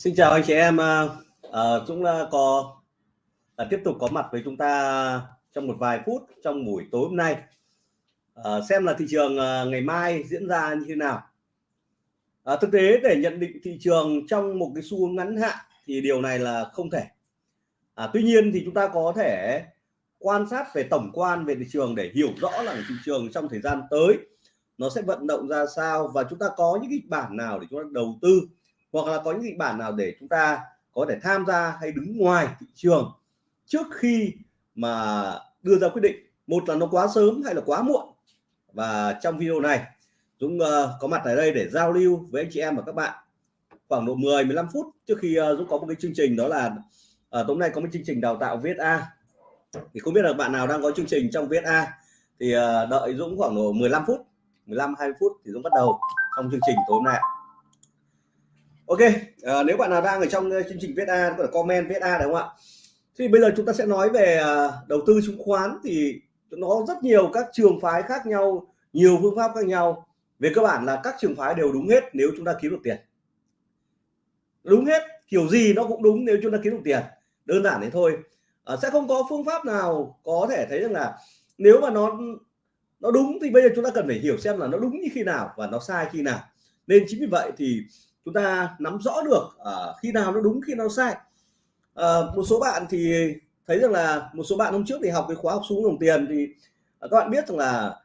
Xin chào anh chị em, à, à Dũng à, có à, tiếp tục có mặt với chúng ta trong một vài phút trong buổi tối hôm nay à, xem là thị trường à, ngày mai diễn ra như thế nào. À, thực tế để nhận định thị trường trong một cái xu hướng ngắn hạn thì điều này là không thể. À, tuy nhiên thì chúng ta có thể quan sát về tổng quan về thị trường để hiểu rõ là thị trường trong thời gian tới nó sẽ vận động ra sao và chúng ta có những kịch bản nào để chúng ta đầu tư hoặc là có những kịch bản nào để chúng ta có thể tham gia hay đứng ngoài thị trường trước khi mà đưa ra quyết định? Một là nó quá sớm hay là quá muộn? Và trong video này Dũng uh, có mặt ở đây để giao lưu với anh chị em và các bạn khoảng độ 10 15 phút trước khi uh, Dũng có một cái chương trình đó là uh, tối nay có một chương trình đào tạo viết A. Thì không biết là bạn nào đang có chương trình trong viết A? Thì uh, đợi Dũng khoảng độ 15 phút 15 20 phút thì Dũng bắt đầu trong chương trình tối hôm nay ok à, nếu bạn nào đang ở trong ờ, chương trình viết A có thể comment viết A đúng không ạ? Thì bây giờ chúng ta sẽ nói về ờ, đầu tư chứng khoán. Thì nó rất nhiều các trường phái khác nhau nhiều phương pháp khác nhau. Về cơ bản là các trường phái đều đúng hết nếu chúng ta kiếm được tiền. Đúng hết kiểu gì nó cũng đúng nếu chúng ta kiếm được tiền. Đơn giản thế thôi. À, sẽ không có phương pháp nào có thể thấy rằng là nếu mà nó nó đúng thì bây giờ chúng ta cần phải hiểu xem là nó đúng như khi nào và nó sai khi nào. Nên chính vì vậy thì chúng ta nắm rõ được uh, khi nào nó đúng khi nào sai. Uh, một số bạn thì thấy rằng là một số bạn hôm trước thì học cái khóa học xuống đồng tiền thì uh, các bạn biết rằng là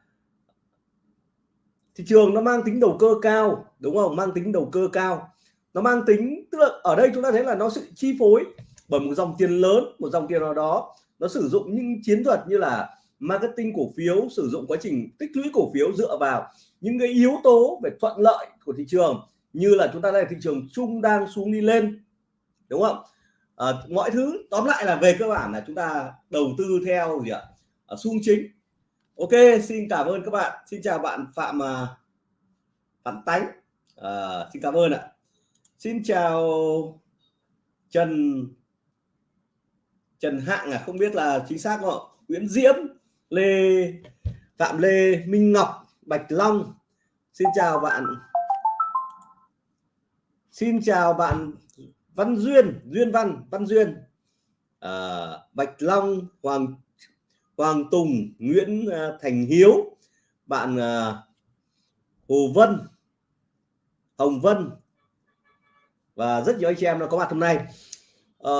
thị trường nó mang tính đầu cơ cao đúng không? Mang tính đầu cơ cao. Nó mang tính tức là ở đây chúng ta thấy là nó sự chi phối bởi một dòng tiền lớn một dòng tiền nào đó. Nó sử dụng những chiến thuật như là marketing cổ phiếu sử dụng quá trình tích lũy cổ phiếu dựa vào những cái yếu tố về thuận lợi của thị trường như là chúng ta đây thị trường chung đang xuống đi lên đúng không? À, mọi thứ tóm lại là về cơ bản là chúng ta đầu tư theo gì ạ? À, xung chính. Ok xin cảm ơn các bạn. Xin chào bạn phạm à, phạm tánh. À, xin cảm ơn ạ. Xin chào trần trần hạng à không biết là chính xác không nguyễn diễm lê phạm lê minh ngọc bạch long. Xin chào bạn xin chào bạn Văn Duyên Duyên Văn Văn Duyên. À, Bạch Long Hoàng Hoàng Tùng Nguyễn à, Thành Hiếu bạn à, Hồ Vân Hồng Vân. Và rất nhiều anh chị em đã có mặt hôm nay. À,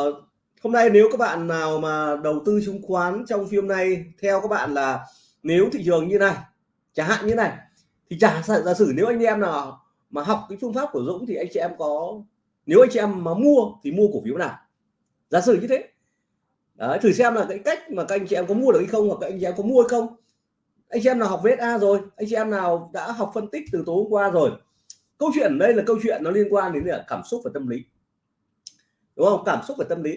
hôm nay nếu các bạn nào mà đầu tư chứng khoán trong phim này theo các bạn là nếu thị trường như này chẳng hạn như này thì giả giả sử nếu anh em nào mà học cái phương pháp của Dũng thì anh chị em có nếu anh chị em mà mua thì mua cổ phiếu nào? Giả sử như thế. Đấy, thử xem là cái cách mà các anh chị em có mua được hay không hoặc các anh chị em có mua hay không. Anh chị em nào học VSA rồi anh chị em nào đã học phân tích từ tối hôm qua rồi. Câu chuyện đây là câu chuyện nó liên quan đến là cảm xúc và tâm lý. Đúng không? Cảm xúc và tâm lý.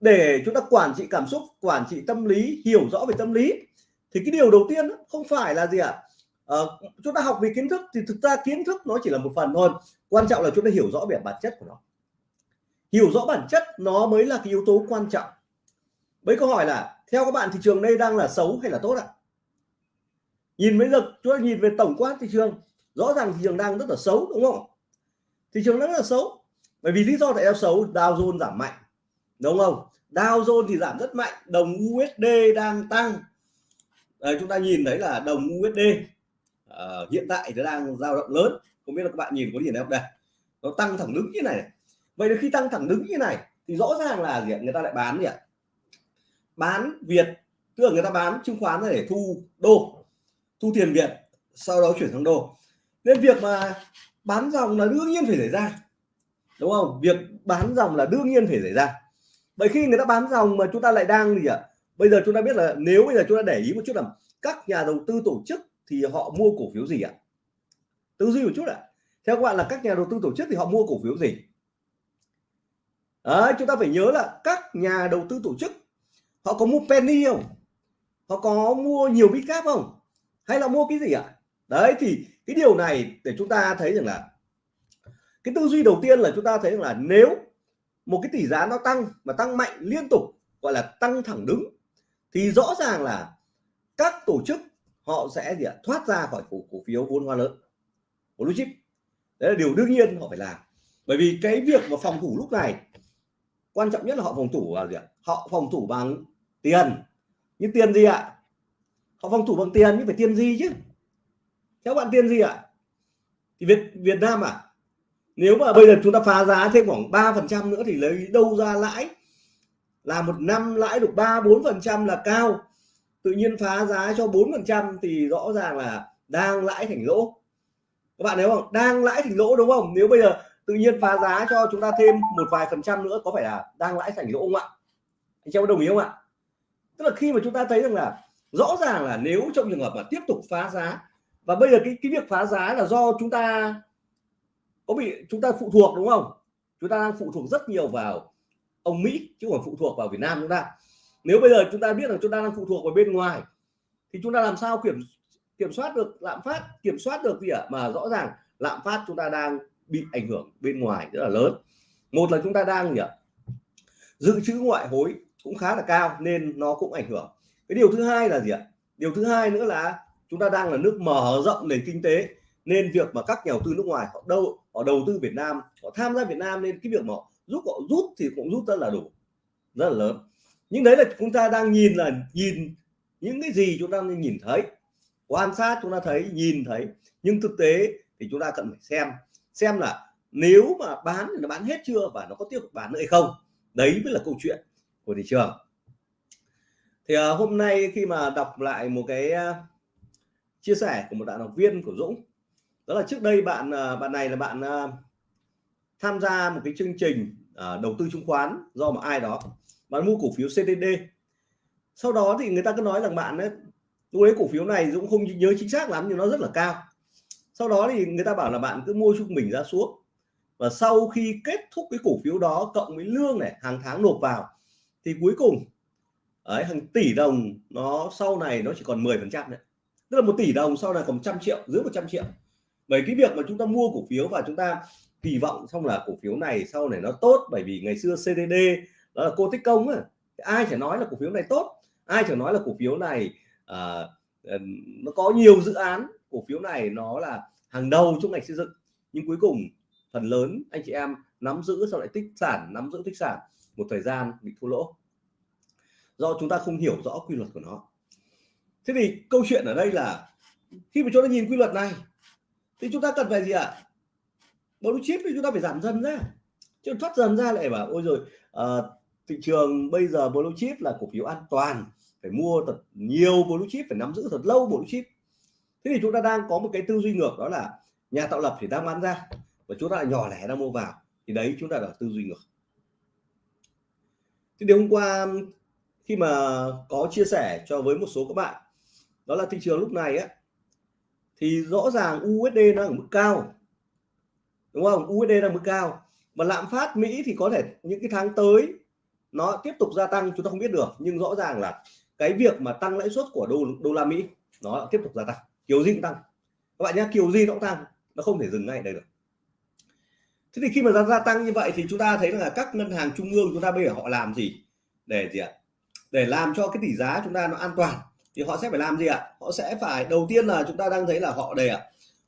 Để chúng ta quản trị cảm xúc quản trị tâm lý hiểu rõ về tâm lý thì cái điều đầu tiên không phải là gì ạ? à? Uh, chúng ta học về kiến thức thì thực ra kiến thức nó chỉ là một phần thôi. Quan trọng là chúng ta hiểu rõ về bản chất của nó. Hiểu rõ bản chất nó mới là cái yếu tố quan trọng. Mấy câu hỏi là theo các bạn thị trường đây đang là xấu hay là tốt ạ? Nhìn bây lực chúng ta nhìn về tổng quát thị trường rõ ràng thị trường đang rất là xấu đúng không? Thị trường đang rất là xấu bởi vì lý do tại sao xấu? Dow Jones giảm mạnh đúng không? Dow Jones thì giảm rất mạnh đồng USD đang tăng. Đấy, chúng ta nhìn thấy là đồng USD uh, hiện tại nó đang dao động lớn. Không biết là các bạn nhìn có nhìn thấy không? Đây nó tăng thẳng đứng như này. Vậy thì khi tăng thẳng đứng như này thì rõ ràng là gì ạ? người ta lại bán gì ạ? Bán Việt tức là người ta bán chứng khoán để thu đô thu tiền Việt sau đó chuyển sang đô. Nên việc mà bán dòng là đương nhiên phải xảy ra đúng không? Việc bán dòng là đương nhiên phải xảy ra. Vậy khi người ta bán dòng mà chúng ta lại đang gì ạ? Bây giờ chúng ta biết là nếu bây giờ chúng ta để ý một chút là các nhà đầu tư tổ chức thì họ mua cổ phiếu gì ạ? Tư duy một chút ạ. Theo các bạn là các nhà đầu tư tổ chức thì họ mua cổ phiếu gì? Đấy, chúng ta phải nhớ là các nhà đầu tư tổ chức họ có mua penny không? Họ có mua nhiều bitcap không? Hay là mua cái gì ạ? Đấy thì cái điều này để chúng ta thấy rằng là cái tư duy đầu tiên là chúng ta thấy rằng là nếu một cái tỷ giá nó tăng mà tăng mạnh liên tục gọi là tăng thẳng đứng thì rõ ràng là các tổ chức họ sẽ gì ạ? Thoát ra khỏi cổ, cổ phiếu vốn hóa lớn của blue chip. Đấy là điều đương nhiên họ phải làm. Bởi vì cái việc mà phòng thủ lúc này quan trọng nhất là họ phòng thủ là gì ạ? Họ phòng thủ bằng tiền. Như tiền gì ạ? Họ phòng thủ bằng tiền nhưng phải tiền gì chứ? Theo bạn tiền gì ạ? Thì Việt Việt Nam à nếu mà bây giờ chúng ta phá giá thêm khoảng 3 phần trăm nữa thì lấy đâu ra lãi? Là một năm lãi được 3 4 phần trăm là cao tự nhiên phá giá cho 4 phần trăm thì rõ ràng là đang lãi thành lỗ. Các bạn thấy không? Đang lãi thành lỗ đúng không? Nếu bây giờ tự nhiên phá giá cho chúng ta thêm một vài phần trăm nữa, có phải là đang lãi thành lỗ không ạ? Anh em đồng ý không ạ? Tức là khi mà chúng ta thấy rằng là rõ ràng là nếu trong trường hợp mà tiếp tục phá giá, và bây giờ cái cái việc phá giá là do chúng ta có bị, chúng ta phụ thuộc đúng không? Chúng ta đang phụ thuộc rất nhiều vào ông Mỹ chứ không phụ thuộc vào Việt Nam chúng ta nếu bây giờ chúng ta biết rằng chúng ta đang phụ thuộc vào bên ngoài, thì chúng ta làm sao kiểm kiểm soát được lạm phát, kiểm soát được gì ạ? Mà rõ ràng lạm phát chúng ta đang bị ảnh hưởng bên ngoài rất là lớn. Một là chúng ta đang gì ạ? Dự trữ ngoại hối cũng khá là cao nên nó cũng ảnh hưởng. Cái điều thứ hai là gì ạ? Điều thứ hai nữa là chúng ta đang là nước mở rộng nền kinh tế nên việc mà các nhà đầu tư nước ngoài họ đâu, họ đầu tư Việt Nam, họ tham gia Việt Nam nên cái việc mà họ giúp họ rút thì cũng rút rất là đủ, rất là lớn nhưng đấy là chúng ta đang nhìn là nhìn những cái gì chúng ta nên nhìn thấy. Quan sát chúng ta thấy nhìn thấy. Nhưng thực tế thì chúng ta cần phải xem. Xem là nếu mà bán thì nó bán hết chưa và nó có tiếp tục bán nữa hay không. Đấy mới là câu chuyện của thị trường. Thì uh, hôm nay khi mà đọc lại một cái uh, chia sẻ của một bạn học viên của Dũng đó là trước đây bạn uh, bạn này là bạn uh, tham gia một cái chương trình uh, đầu tư chứng khoán do một ai đó bạn mua cổ phiếu CTD sau đó thì người ta cứ nói rằng bạn ấy lúc ấy cổ phiếu này Dũng không nhớ chính xác lắm nhưng nó rất là cao. Sau đó thì người ta bảo là bạn cứ mua trung bình ra xuống. Và sau khi kết thúc cái cổ phiếu đó cộng với lương này, hàng tháng nộp vào, thì cuối cùng, ấy, hàng tỷ đồng nó sau này nó chỉ còn 10 phần trăm tức là một tỷ đồng sau này còn trăm triệu, dưới 100 triệu. Bởi cái việc mà chúng ta mua cổ phiếu và chúng ta kỳ vọng xong là cổ phiếu này sau này nó tốt, bởi vì ngày xưa CDD đó là cô tích công ấy. ai chẳng nói là cổ phiếu này tốt ai chẳng nói là cổ phiếu này à, nó có nhiều dự án cổ phiếu này nó là hàng đầu trong ngành xây dựng nhưng cuối cùng phần lớn anh chị em nắm giữ sau lại tích sản nắm giữ tích sản một thời gian bị thua lỗ do chúng ta không hiểu rõ quy luật của nó thế thì câu chuyện ở đây là khi mà chúng ta nhìn quy luật này thì chúng ta cần phải gì ạ à? blue chip thì chúng ta phải giảm dần ra chứ thoát dần ra lại bảo ôi rồi uh, ờ, thị trường bây giờ blue chip là cổ phiếu an toàn, phải mua thật nhiều blue chip, phải nắm giữ thật lâu blue chip. Thế thì chúng ta đang có một cái tư duy ngược, đó là nhà tạo lập thì đang bán ra và chúng ta là nhỏ lẻ đang mua vào. Thì đấy, chúng ta là tư duy ngược. Thì hôm qua, khi mà có chia sẻ cho với một số các bạn, đó là thị trường lúc này á, thì rõ ràng USD nó ở mức cao. Đúng không? USD đang mức cao. Mà lạm phát Mỹ thì có thể những cái tháng tới nó tiếp tục gia tăng, chúng ta không biết được. Nhưng rõ ràng là cái việc mà tăng lãi suất của đô đô la Mỹ, nó tiếp tục gia tăng. Kiểu gì cũng tăng. Các bạn nhé kiểu gì nó cũng tăng. Nó không thể dừng ngay đây được. Thế thì khi mà gia tăng như vậy thì chúng ta thấy là các ngân hàng trung ương chúng ta bây giờ họ làm gì? Để gì ạ? Để làm cho cái tỷ giá chúng ta nó an toàn. Thì họ sẽ phải làm gì ạ? Họ sẽ phải, đầu tiên là chúng ta đang thấy là họ đây ạ.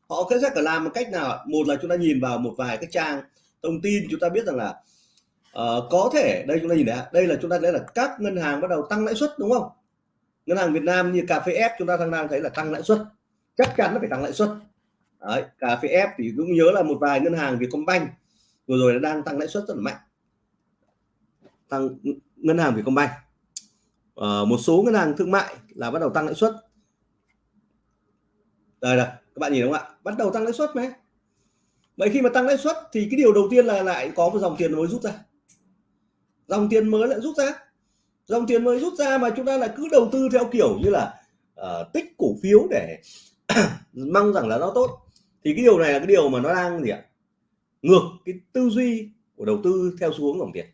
Họ sẽ phải làm một cách nào một là chúng ta nhìn vào một vài cái trang thông tin, chúng ta biết rằng là uh, có thể đây chúng ta nhìn thấy đây là chúng ta thấy là các ngân hàng bắt đầu tăng lãi suất đúng không? Ngân hàng Việt Nam như cà phê F chúng ta đang thấy là tăng lãi suất. Chắc chắn nó phải tăng lãi suất. Đấy, cà phê F thì cũng nhớ là một vài ngân hàng Vietcombank vừa rồi nó đang tăng lãi suất rất là mạnh. Tăng ngân hàng Vietcombank. Uh, một số ngân hàng thương mại là bắt đầu tăng lãi suất. Đây là các bạn nhìn đúng không ạ? Bắt đầu tăng lãi suất mấy vậy khi mà tăng lãi suất thì cái điều đầu tiên là lại có một dòng tiền mới rút ra dòng tiền mới lại rút ra. Dòng tiền mới rút ra mà chúng ta lại cứ đầu tư theo kiểu như là uh, tích cổ phiếu để mong rằng là nó tốt. Thì cái điều này là cái điều mà nó đang gì ạ? Ngược cái tư duy của đầu tư theo xu hướng dòng tiền.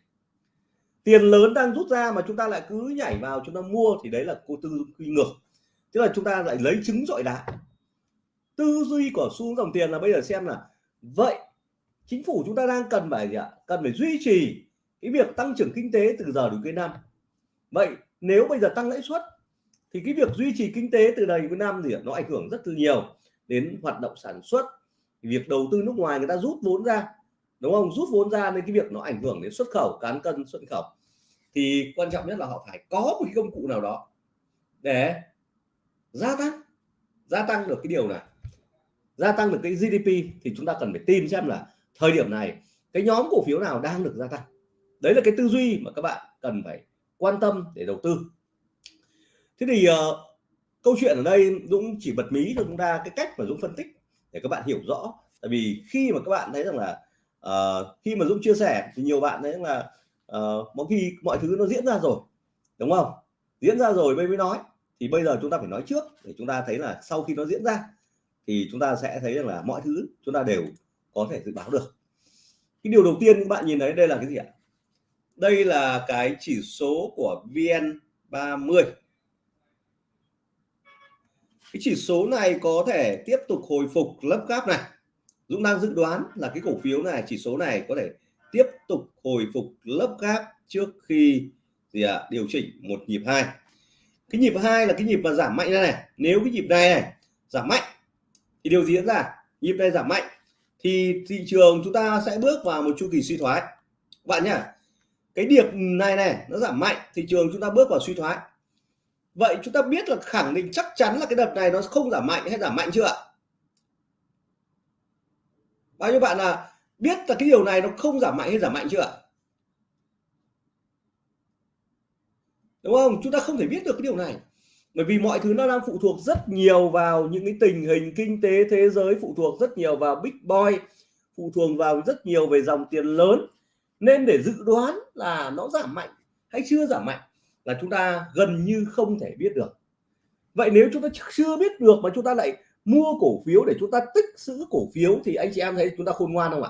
Tiền lớn đang rút ra mà chúng ta lại cứ nhảy vào chúng ta mua thì đấy là cô tư duy ngược. Tức là chúng ta lại lấy trứng dọi đá. Tư duy của xu hướng dòng tiền là bây giờ xem là vậy chính phủ chúng ta đang cần phải gì ạ? Cần phải duy trì cái việc tăng trưởng kinh tế từ giờ đến cuối năm. Vậy nếu bây giờ tăng lãi suất, thì cái việc duy trì kinh tế từ đây cuối năm thì nó ảnh hưởng rất là nhiều đến hoạt động sản xuất. Việc đầu tư nước ngoài người ta rút vốn ra, đúng không? Rút vốn ra nên cái việc nó ảnh hưởng đến xuất khẩu, cán cân, xuất khẩu. Thì quan trọng nhất là họ phải có một cái công cụ nào đó để gia tăng gia tăng được cái điều này. Gia tăng được cái GDP thì chúng ta cần phải tìm xem là thời điểm này cái nhóm cổ phiếu nào đang được gia tăng đấy là cái tư duy mà các bạn cần phải quan tâm để đầu tư. Thế thì uh, câu chuyện ở đây Dũng chỉ bật mí cho chúng ta cái cách mà Dũng phân tích để các bạn hiểu rõ. Tại vì khi mà các bạn thấy rằng là uh, khi mà Dũng chia sẻ thì nhiều bạn thấy là uh, mỗi khi mọi thứ nó diễn ra rồi đúng không? Diễn ra rồi mới mới nói. Thì bây giờ chúng ta phải nói trước để chúng ta thấy là sau khi nó diễn ra thì chúng ta sẽ thấy rằng là mọi thứ chúng ta đều có thể dự báo được. Cái điều đầu tiên các bạn nhìn thấy đây là cái gì ạ? Đây là cái chỉ số của VN 30 cái chỉ số này có thể tiếp tục hồi phục lấp gáp này. Dũng đang dự đoán là cái cổ phiếu này chỉ số này có thể tiếp tục hồi phục lấp gáp trước khi gì ạ à, điều chỉnh một nhịp hai. Cái nhịp hai là cái nhịp mà giảm mạnh này, này. Nếu cái nhịp này này giảm mạnh thì điều gì diễn ra. Nhịp này giảm mạnh thì thị trường chúng ta sẽ bước vào một chu kỳ suy thoái. Các bạn nhá cái điểm này này, nó giảm mạnh, thị trường chúng ta bước vào suy thoái. Vậy chúng ta biết là khẳng định chắc chắn là cái đợt này nó không giảm mạnh hay giảm mạnh chưa ạ? Bao nhiêu bạn là biết là cái điều này nó không giảm mạnh hay giảm mạnh chưa ạ? Đúng không? Chúng ta không thể biết được cái điều này. Bởi vì mọi thứ nó đang phụ thuộc rất nhiều vào những cái tình hình kinh tế thế giới, phụ thuộc rất nhiều vào big boy, phụ thuộc vào rất nhiều về dòng tiền lớn nên để dự đoán là nó giảm mạnh hay chưa giảm mạnh là chúng ta gần như không thể biết được. Vậy nếu chúng ta chưa biết được mà chúng ta lại mua cổ phiếu để chúng ta tích trữ cổ phiếu thì anh chị em thấy chúng ta khôn ngoan không ạ?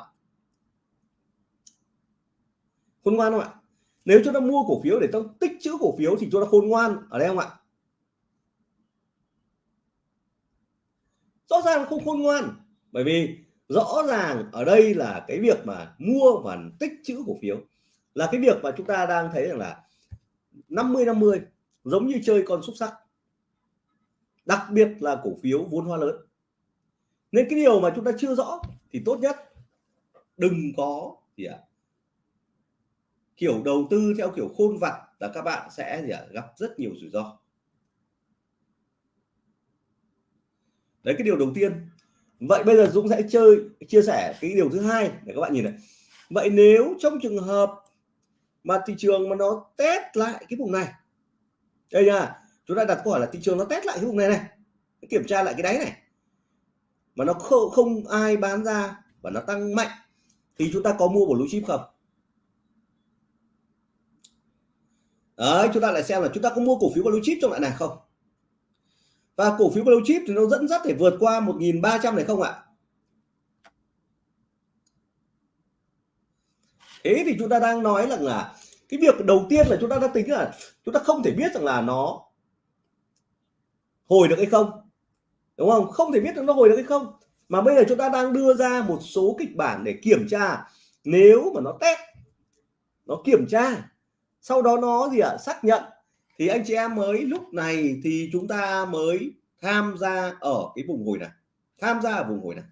Khôn ngoan không ạ? Nếu chúng ta mua cổ phiếu để chúng tích trữ cổ phiếu thì chúng ta khôn ngoan ở đây không ạ? Rõ ràng không khôn ngoan, bởi vì rõ ràng ở đây là cái việc mà mua và tích trữ cổ phiếu là cái việc mà chúng ta đang thấy rằng là 50 50 giống như chơi con xúc sắc đặc biệt là cổ phiếu vốn hóa lớn. Nên cái điều mà chúng ta chưa rõ thì tốt nhất đừng có gì ạ à, kiểu đầu tư theo kiểu khôn vặt là các bạn sẽ gì à, gặp rất nhiều rủi ro. Đấy cái điều đầu tiên vậy bây giờ Dũng sẽ chơi chia sẻ cái điều thứ hai để các bạn nhìn này. Vậy nếu trong trường hợp mà thị trường mà nó test lại cái vùng này đây nha chúng ta đặt câu hỏi là thị trường nó test lại cái vùng này này kiểm tra lại cái đáy này mà nó không, không ai bán ra và nó tăng mạnh thì chúng ta có mua blue chip không? Đấy chúng ta lại xem là chúng ta có mua cổ phiếu blue chip trong lại này không? Và cổ phiếu blue chip thì nó dẫn dắt để vượt qua 1.300 này không ạ. Thế thì chúng ta đang nói rằng là cái việc đầu tiên là chúng ta đã tính là chúng ta không thể biết rằng là nó hồi được hay không đúng không? Không thể biết được nó hồi được hay không. Mà bây giờ chúng ta đang đưa ra một số kịch bản để kiểm tra. Nếu mà nó test nó kiểm tra sau đó nó gì ạ? À, xác nhận thì anh chị em mới lúc này thì chúng ta mới tham gia ở cái vùng hồi này. Tham gia ở vùng hồi này.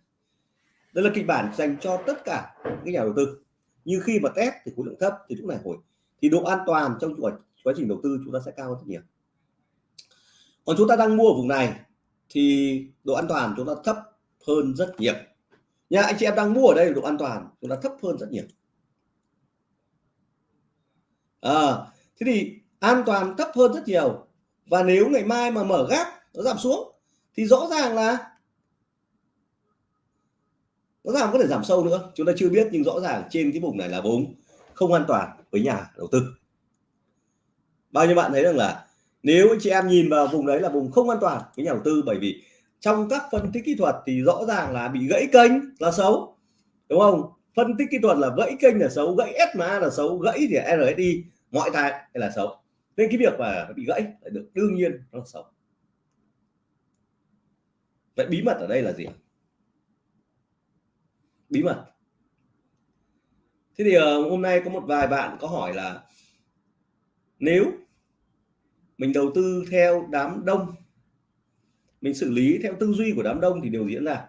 Đây là kịch bản dành cho tất cả các nhà đầu tư. Như khi mà test thì khối lượng thấp thì lúc này hồi. Thì độ an toàn trong quá, quá trình đầu tư chúng ta sẽ cao hơn rất nhiều. Còn chúng ta đang mua ở vùng này thì độ an toàn chúng ta thấp hơn rất nhiều. Nhà anh chị em đang mua ở đây độ an toàn chúng ta thấp hơn rất nhiều. À, thế thì an toàn thấp hơn rất nhiều. Và nếu ngày mai mà mở gác, nó giảm xuống, thì rõ ràng là nó giảm có thể giảm sâu nữa. Chúng ta chưa biết, nhưng rõ ràng trên cái vùng này là vùng không an toàn với nhà đầu tư. Bao nhiêu bạn thấy rằng là nếu anh chị em nhìn vào vùng đấy là vùng không an toàn với nhà đầu tư, bởi vì trong các phân tích kỹ thuật thì rõ ràng là bị gãy kênh là xấu, đúng không? Phân tích kỹ thuật là gãy kênh là xấu, gãy SMA là xấu, gãy thì RSI mọi tài là xấu nên cái việc mà bị gãy lại được đương nhiên nó là xấu vậy bí mật ở đây là gì? Bí mật. Thế thì ờ, hôm nay có một vài bạn có hỏi là nếu mình đầu tư theo đám đông, mình xử lý theo tư duy của đám đông thì điều diễn ra?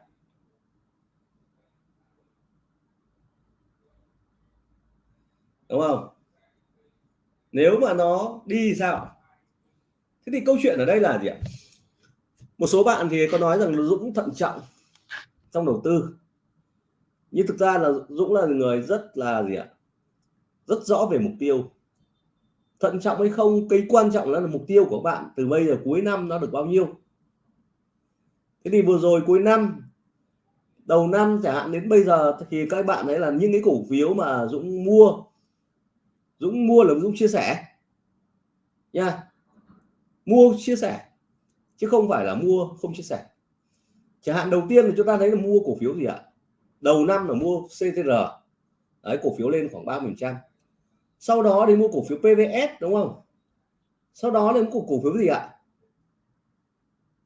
Đúng không? Nếu mà nó đi sao? Thế thì câu chuyện ở đây là gì ạ? Một số bạn thì có nói rằng Dũng thận trọng trong đầu tư. Nhưng thực ra là Dũng là người rất là gì ạ? Rất rõ về mục tiêu. Thận trọng hay không, cái quan trọng là mục tiêu của bạn từ bây giờ cuối năm nó được bao nhiêu. Thế thì vừa rồi cuối năm, đầu năm chẳng hạn, đến bây giờ thì các bạn ấy là những cái cổ phiếu mà Dũng mua Dũng mua là Dũng chia sẻ. Nha. Mua chia sẻ, chứ không phải là mua không chia sẻ. Chẳng hạn đầu tiên là chúng ta thấy là mua cổ phiếu gì ạ? Đầu năm là mua CTR đấy, cổ phiếu lên khoảng 30 trăm. Sau đó đến mua cổ phiếu PVS đúng không? Sau đó đến cổ cổ phiếu gì ạ?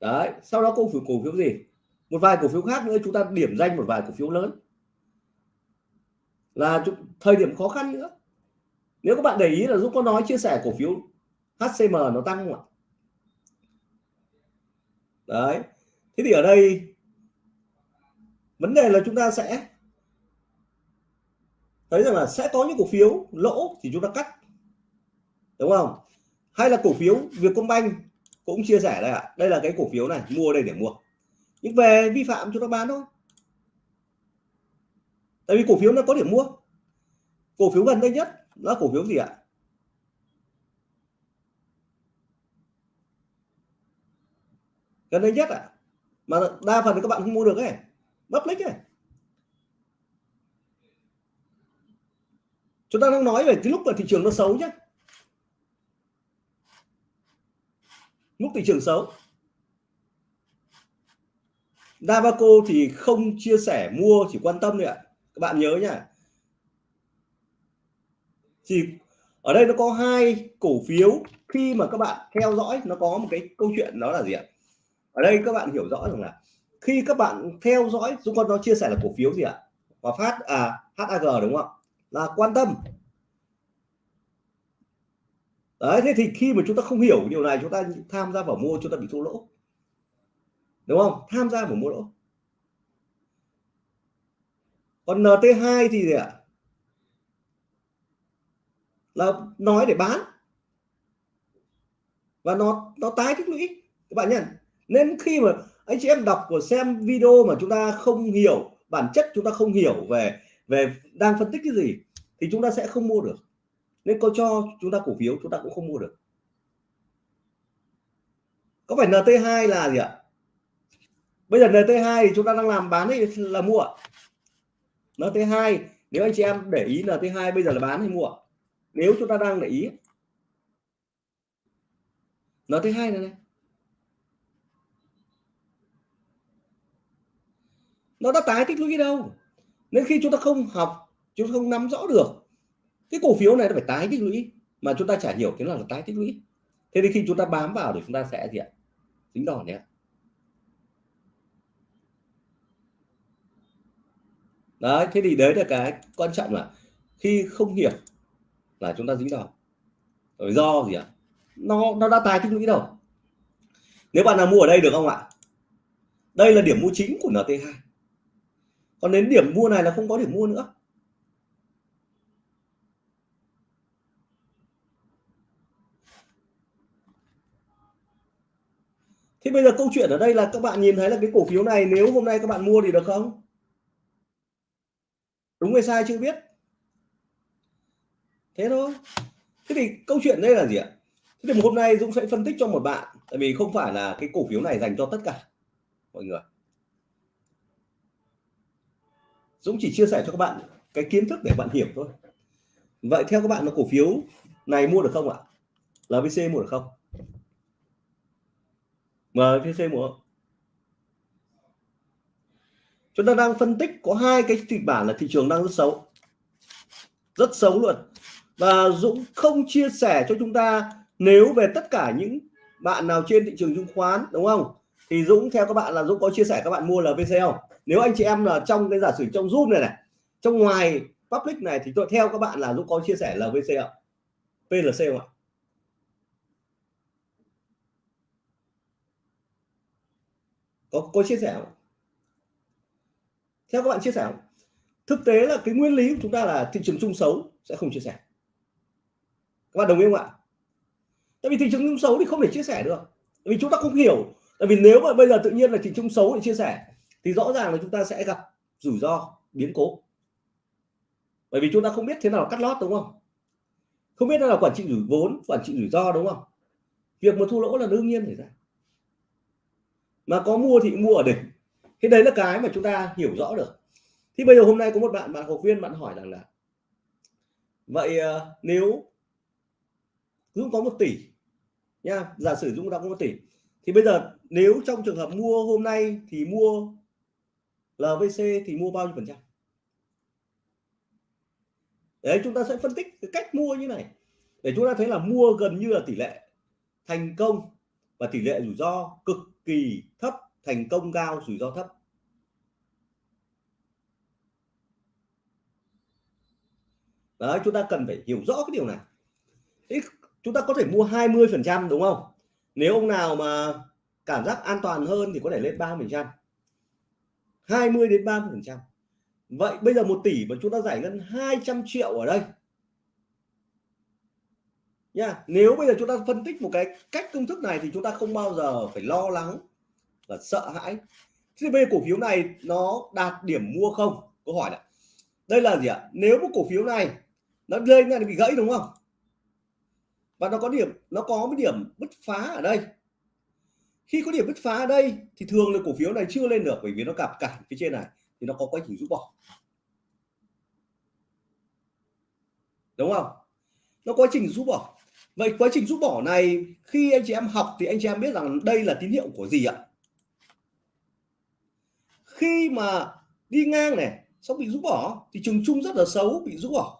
Đấy, sau đó cổ phiếu cổ phiếu gì? Một vài cổ phiếu khác nữa, chúng ta điểm danh một vài cổ phiếu lớn. Là thời điểm khó khăn nữa nếu các bạn để ý là Dũng có nói chia sẻ cổ phiếu HCM nó tăng không ạ? Đấy. Thế thì ở đây, vấn đề là chúng ta sẽ thấy rằng là sẽ có những cổ phiếu lỗ thì chúng ta cắt. Đúng không? Hay là cổ phiếu Vietcombank cũng chia sẻ đây ạ. Đây là cái cổ phiếu này, mua đây để mua. Nhưng về vi phạm chúng ta bán thôi. Tại vì cổ phiếu nó có điểm mua. Cổ phiếu gần đây nhất là cổ phiếu gì ạ? Gần đây nhất ạ. Mà đa phần thì các bạn không mua được ấy. Public ấy. Chúng ta đang nói về cái lúc mà thị trường nó xấu nhé lúc thị trường xấu. Davaco thì không chia sẻ mua, chỉ quan tâm thôi ạ. Các bạn nhớ nhá thì ở đây nó có hai cổ phiếu. Khi mà các bạn theo dõi, nó có một cái câu chuyện đó là gì ạ? Ở đây các bạn hiểu rõ rằng là khi các bạn theo dõi Dũng con nó chia sẻ là cổ phiếu gì ạ? Hòa Phát à HAG đúng không là quan tâm. Đấy, thế thì khi mà chúng ta không hiểu điều này, chúng ta tham gia vào mua, chúng ta bị thua lỗ. Đúng không? Tham gia vào mua lỗ. Còn NT2 thì gì ạ? Là nói để bán. Và nó nó tái tích lũy. Các bạn nhận. Nên khi mà anh chị em đọc của xem video mà chúng ta không hiểu, bản chất chúng ta không hiểu về về đang phân tích cái gì, thì chúng ta sẽ không mua được. Nên có cho chúng ta cổ phiếu, chúng ta cũng không mua được. Có phải NT2 là gì ạ? Bây giờ NT2 thì chúng ta đang làm bán hay là mua. NT2 nếu anh chị em để ý NT2 bây giờ là bán hay mua? Nếu chúng ta đang để ý NT2 này này. Nó đã tái tích lũy đâu? Nên khi chúng ta không học, chúng ta không nắm rõ được, cái cổ phiếu này nó phải tái tích lũy, mà chúng ta chả hiểu thế nào là tái tích lũy. Thế thì khi chúng ta bám vào thì chúng ta sẽ gì ạ? Dính đòn nhé đấy, thế thì đấy là cái quan trọng là khi không hiểu là chúng ta dính đòn rồi do gì ạ? Nó nó đã tài tích lũy đâu nếu bạn nào mua ở đây được không ạ? Đây là điểm mua chính của NT2 còn đến điểm mua này là không có điểm mua nữa. Thế bây giờ câu chuyện ở đây là các bạn nhìn thấy là cái cổ phiếu này, nếu hôm nay các bạn mua thì được không? Đúng hay sai chưa biết. Thế thôi. Thế thì câu chuyện đây là gì ạ? Thế thì hôm nay Dũng sẽ phân tích cho một bạn, tại vì không phải là cái cổ phiếu này dành cho tất cả mọi người. Dũng chỉ chia sẻ cho các bạn cái kiến thức để bạn hiểu thôi. Vậy theo các bạn là cổ phiếu này mua được không ạ? LVC mua được không? MVC mua chúng ta đang phân tích có hai cái kịch bản là thị trường đang rất xấu rất xấu luôn và Dũng không chia sẻ cho chúng ta nếu về tất cả những bạn nào trên thị trường chứng khoán, đúng không? Thì Dũng, theo các bạn là Dũng có chia sẻ các bạn mua LVC không? Nếu anh chị em là trong cái giả sử trong zoom này này, trong ngoài public này thì tôi, theo các bạn là Dũng có chia sẻ LVC không? PLC không ạ? Có có chia sẻ không? Theo các bạn chia sẻ không? Thực tế là cái nguyên lý của chúng ta là thị trường chung xấu sẽ không chia sẻ các bạn đồng ý không ạ? Tại vì thị trường chung xấu thì không thể chia sẻ được. Tại vì chúng ta không hiểu. Tại vì nếu mà bây giờ tự nhiên là thị trường xấu để chia sẻ, thì rõ ràng là chúng ta sẽ gặp rủi ro, biến cố. Bởi vì chúng ta không biết thế nào cắt lót, đúng không? Không biết là quản trị rủi vốn, quản trị rủi ro, đúng không? Việc mà thua lỗ là đương nhiên xảy ra. Mà có mua thì mua ở đỉnh. Thế đấy là cái mà chúng ta hiểu rõ được. Thì bây giờ hôm nay có một bạn bạn học viên bạn hỏi rằng là, vậy ờ, nếu Dũng có một tỷ nha giả sử Dũng đã có một tỷ. Thì bây giờ nếu trong trường hợp mua hôm nay thì mua LVC thì mua bao nhiêu phần trăm? Đấy, chúng ta sẽ phân tích cái cách mua như này. Để chúng ta thấy là mua gần như là tỷ lệ thành công và tỷ lệ rủi ro cực kỳ thấp, thành công cao, rủi ro thấp. Đấy, chúng ta cần phải hiểu rõ cái điều này. Thế chúng ta có thể mua 20 phần trăm đúng không? Nếu ông nào mà cảm giác an toàn hơn thì có thể lên 30 phần trăm. 20 đến 30 phần trăm. Vậy bây giờ một tỷ mà chúng ta giải ngân 200 triệu ở đây. Nha nếu bây giờ chúng ta phân tích một cái cách công thức này thì chúng ta không bao giờ phải lo lắng và sợ hãi. Thì bây giờ cổ phiếu này nó đạt điểm mua không? Câu hỏi này, đây là gì ạ? Nếu một cổ phiếu này nó lên này bị gãy đúng không? Và nó có điểm, nó có cái điểm bứt phá ở đây. Khi có điểm bứt phá ở đây, thì thường là cổ phiếu này chưa lên được bởi vì nó gặp cản phía trên này, thì nó có quá trình rút bỏ. Đúng không? Nó quá trình rút bỏ. Vậy quá trình rút bỏ này, khi anh chị em học thì anh chị em biết rằng đây là tín hiệu của gì ạ? Khi mà đi ngang này, xong bị rút bỏ, thì trường chung rất là xấu, bị rút bỏ.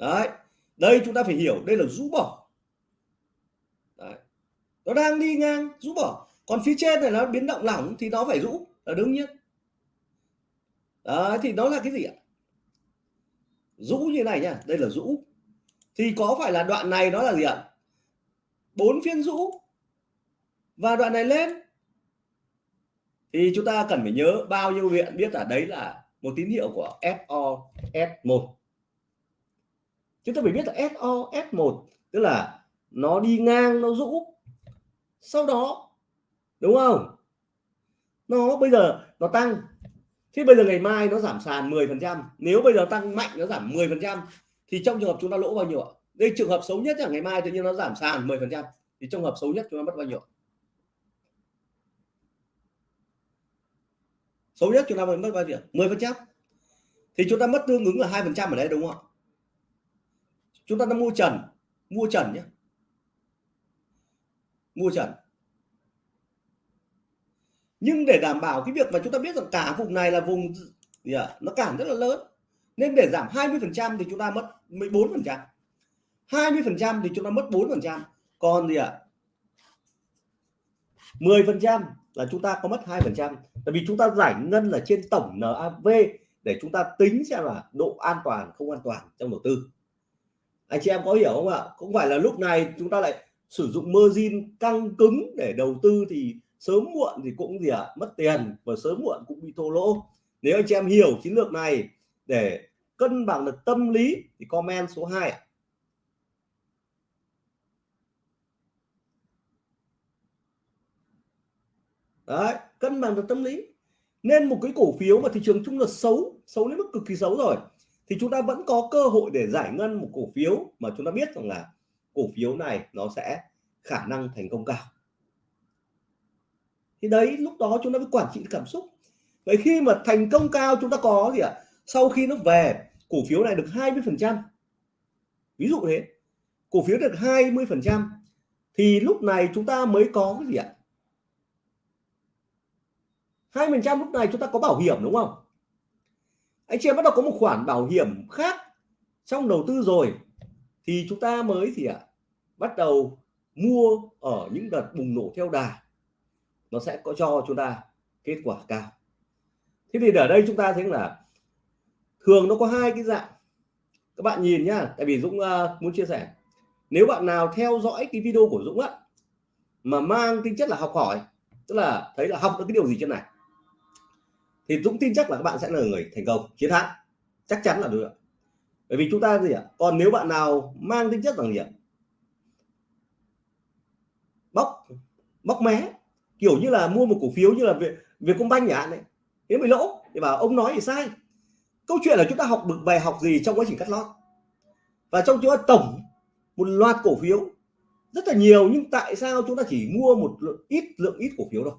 Đấy, đây chúng ta phải hiểu, đây là rũ bỏ. Đấy. nó đang đi ngang, rũ bỏ. Còn phía trên này nó biến động lỏng thì nó phải rũ, là đương nhiên. Đấy, thì nó là cái gì ạ? Rũ như này nhá, đây là rũ. Thì có phải là đoạn này nó là gì ạ? Bốn phiên rũ. Và đoạn này lên. Thì chúng ta cần phải nhớ bao nhiêu viện biết là đấy là một tín hiệu của FOS1 chúng ta phải biết là SO S1 tức là nó đi ngang, nó rũ. Sau đó, đúng không? Nó bây giờ nó tăng. Thế bây giờ ngày mai nó giảm sàn 10 phần trăm. Nếu bây giờ tăng mạnh, nó giảm 10 phần trăm, thì trong trường hợp chúng ta lỗ bao nhiêu ạ? Đây trường hợp xấu nhất là ngày mai tự nhiên nó giảm sàn 10 phần trăm, thì trong hợp xấu nhất chúng ta mất bao nhiêu xấu nhất chúng ta mất bao nhiêu 10 phần trăm. Thì chúng ta mất tương ứng là hai phần trăm ở đây đúng không ạ? Chúng ta đã mua trần mua trần nhé. Mua trần. Nhưng để đảm bảo cái việc mà chúng ta biết rằng cả vùng này là vùng gì à, nó cản rất là lớn. Nên để giảm 20 phần trăm thì chúng ta mất 14 phần trăm. 20 phần trăm thì chúng ta mất 4 phần trăm. Còn gì ạ? à? 10 phần trăm là chúng ta có mất 2 phần trăm. Tại vì chúng ta giải ngân là trên tổng NAV để chúng ta tính xem là độ an toàn không an toàn trong đầu tư anh chị em có hiểu không ạ? Cũng phải là lúc này chúng ta lại sử dụng margin căng cứng để đầu tư thì sớm muộn thì cũng gì ạ? À, mất tiền và sớm muộn cũng bị thô lỗ. Nếu anh chị em hiểu chiến lược này để cân bằng được tâm lý thì comment số 2 đấy cân bằng được tâm lý. Nên một cái cổ phiếu mà thị trường chung là xấu xấu đến mức cực kỳ xấu rồi thì chúng ta vẫn có cơ hội để giải ngân một cổ phiếu mà chúng ta biết rằng là cổ phiếu này nó sẽ khả năng thành công cao. Thì đấy, lúc đó chúng ta mới quản trị cảm xúc. Vậy khi mà thành công cao chúng ta có gì ạ? Sau khi nó về, cổ phiếu này được 20 phần trăm. Ví dụ thế, cổ phiếu được 20 phần trăm, thì lúc này chúng ta mới có cái gì ạ? hai phần trăm lúc này chúng ta có bảo hiểm đúng không? Anh chị em bắt đầu có một khoản bảo hiểm khác trong đầu tư rồi. Thì chúng ta mới thì ạ? À, bắt đầu mua ở những đợt bùng nổ theo đà. Nó sẽ có cho chúng ta kết quả cao. Thế thì ở đây chúng ta thấy là thường nó có hai cái dạng. Các bạn nhìn nhá tại vì Dũng uh, muốn chia sẻ. Nếu bạn nào theo dõi cái video của Dũng á mà mang tính chất là học hỏi tức là thấy là học được cái điều gì trên này thì Dũng tin chắc là các bạn sẽ là người thành công, chiến thắng. Chắc chắn là được bởi vì chúng ta gì ạ? Còn nếu bạn nào mang tính chất bằng gì ạ? Bóc bóc mé. Kiểu như là mua một cổ phiếu như là việc việc công banh nhỉ này nếu bị lỗ. Thì bảo ông nói thì sai. Câu chuyện là chúng ta học được bài học gì trong quá trình cắt lót. Và trong chúng ta tổng một loạt cổ phiếu. Rất là nhiều, nhưng tại sao chúng ta chỉ mua một lượng, ít lượng ít cổ phiếu đâu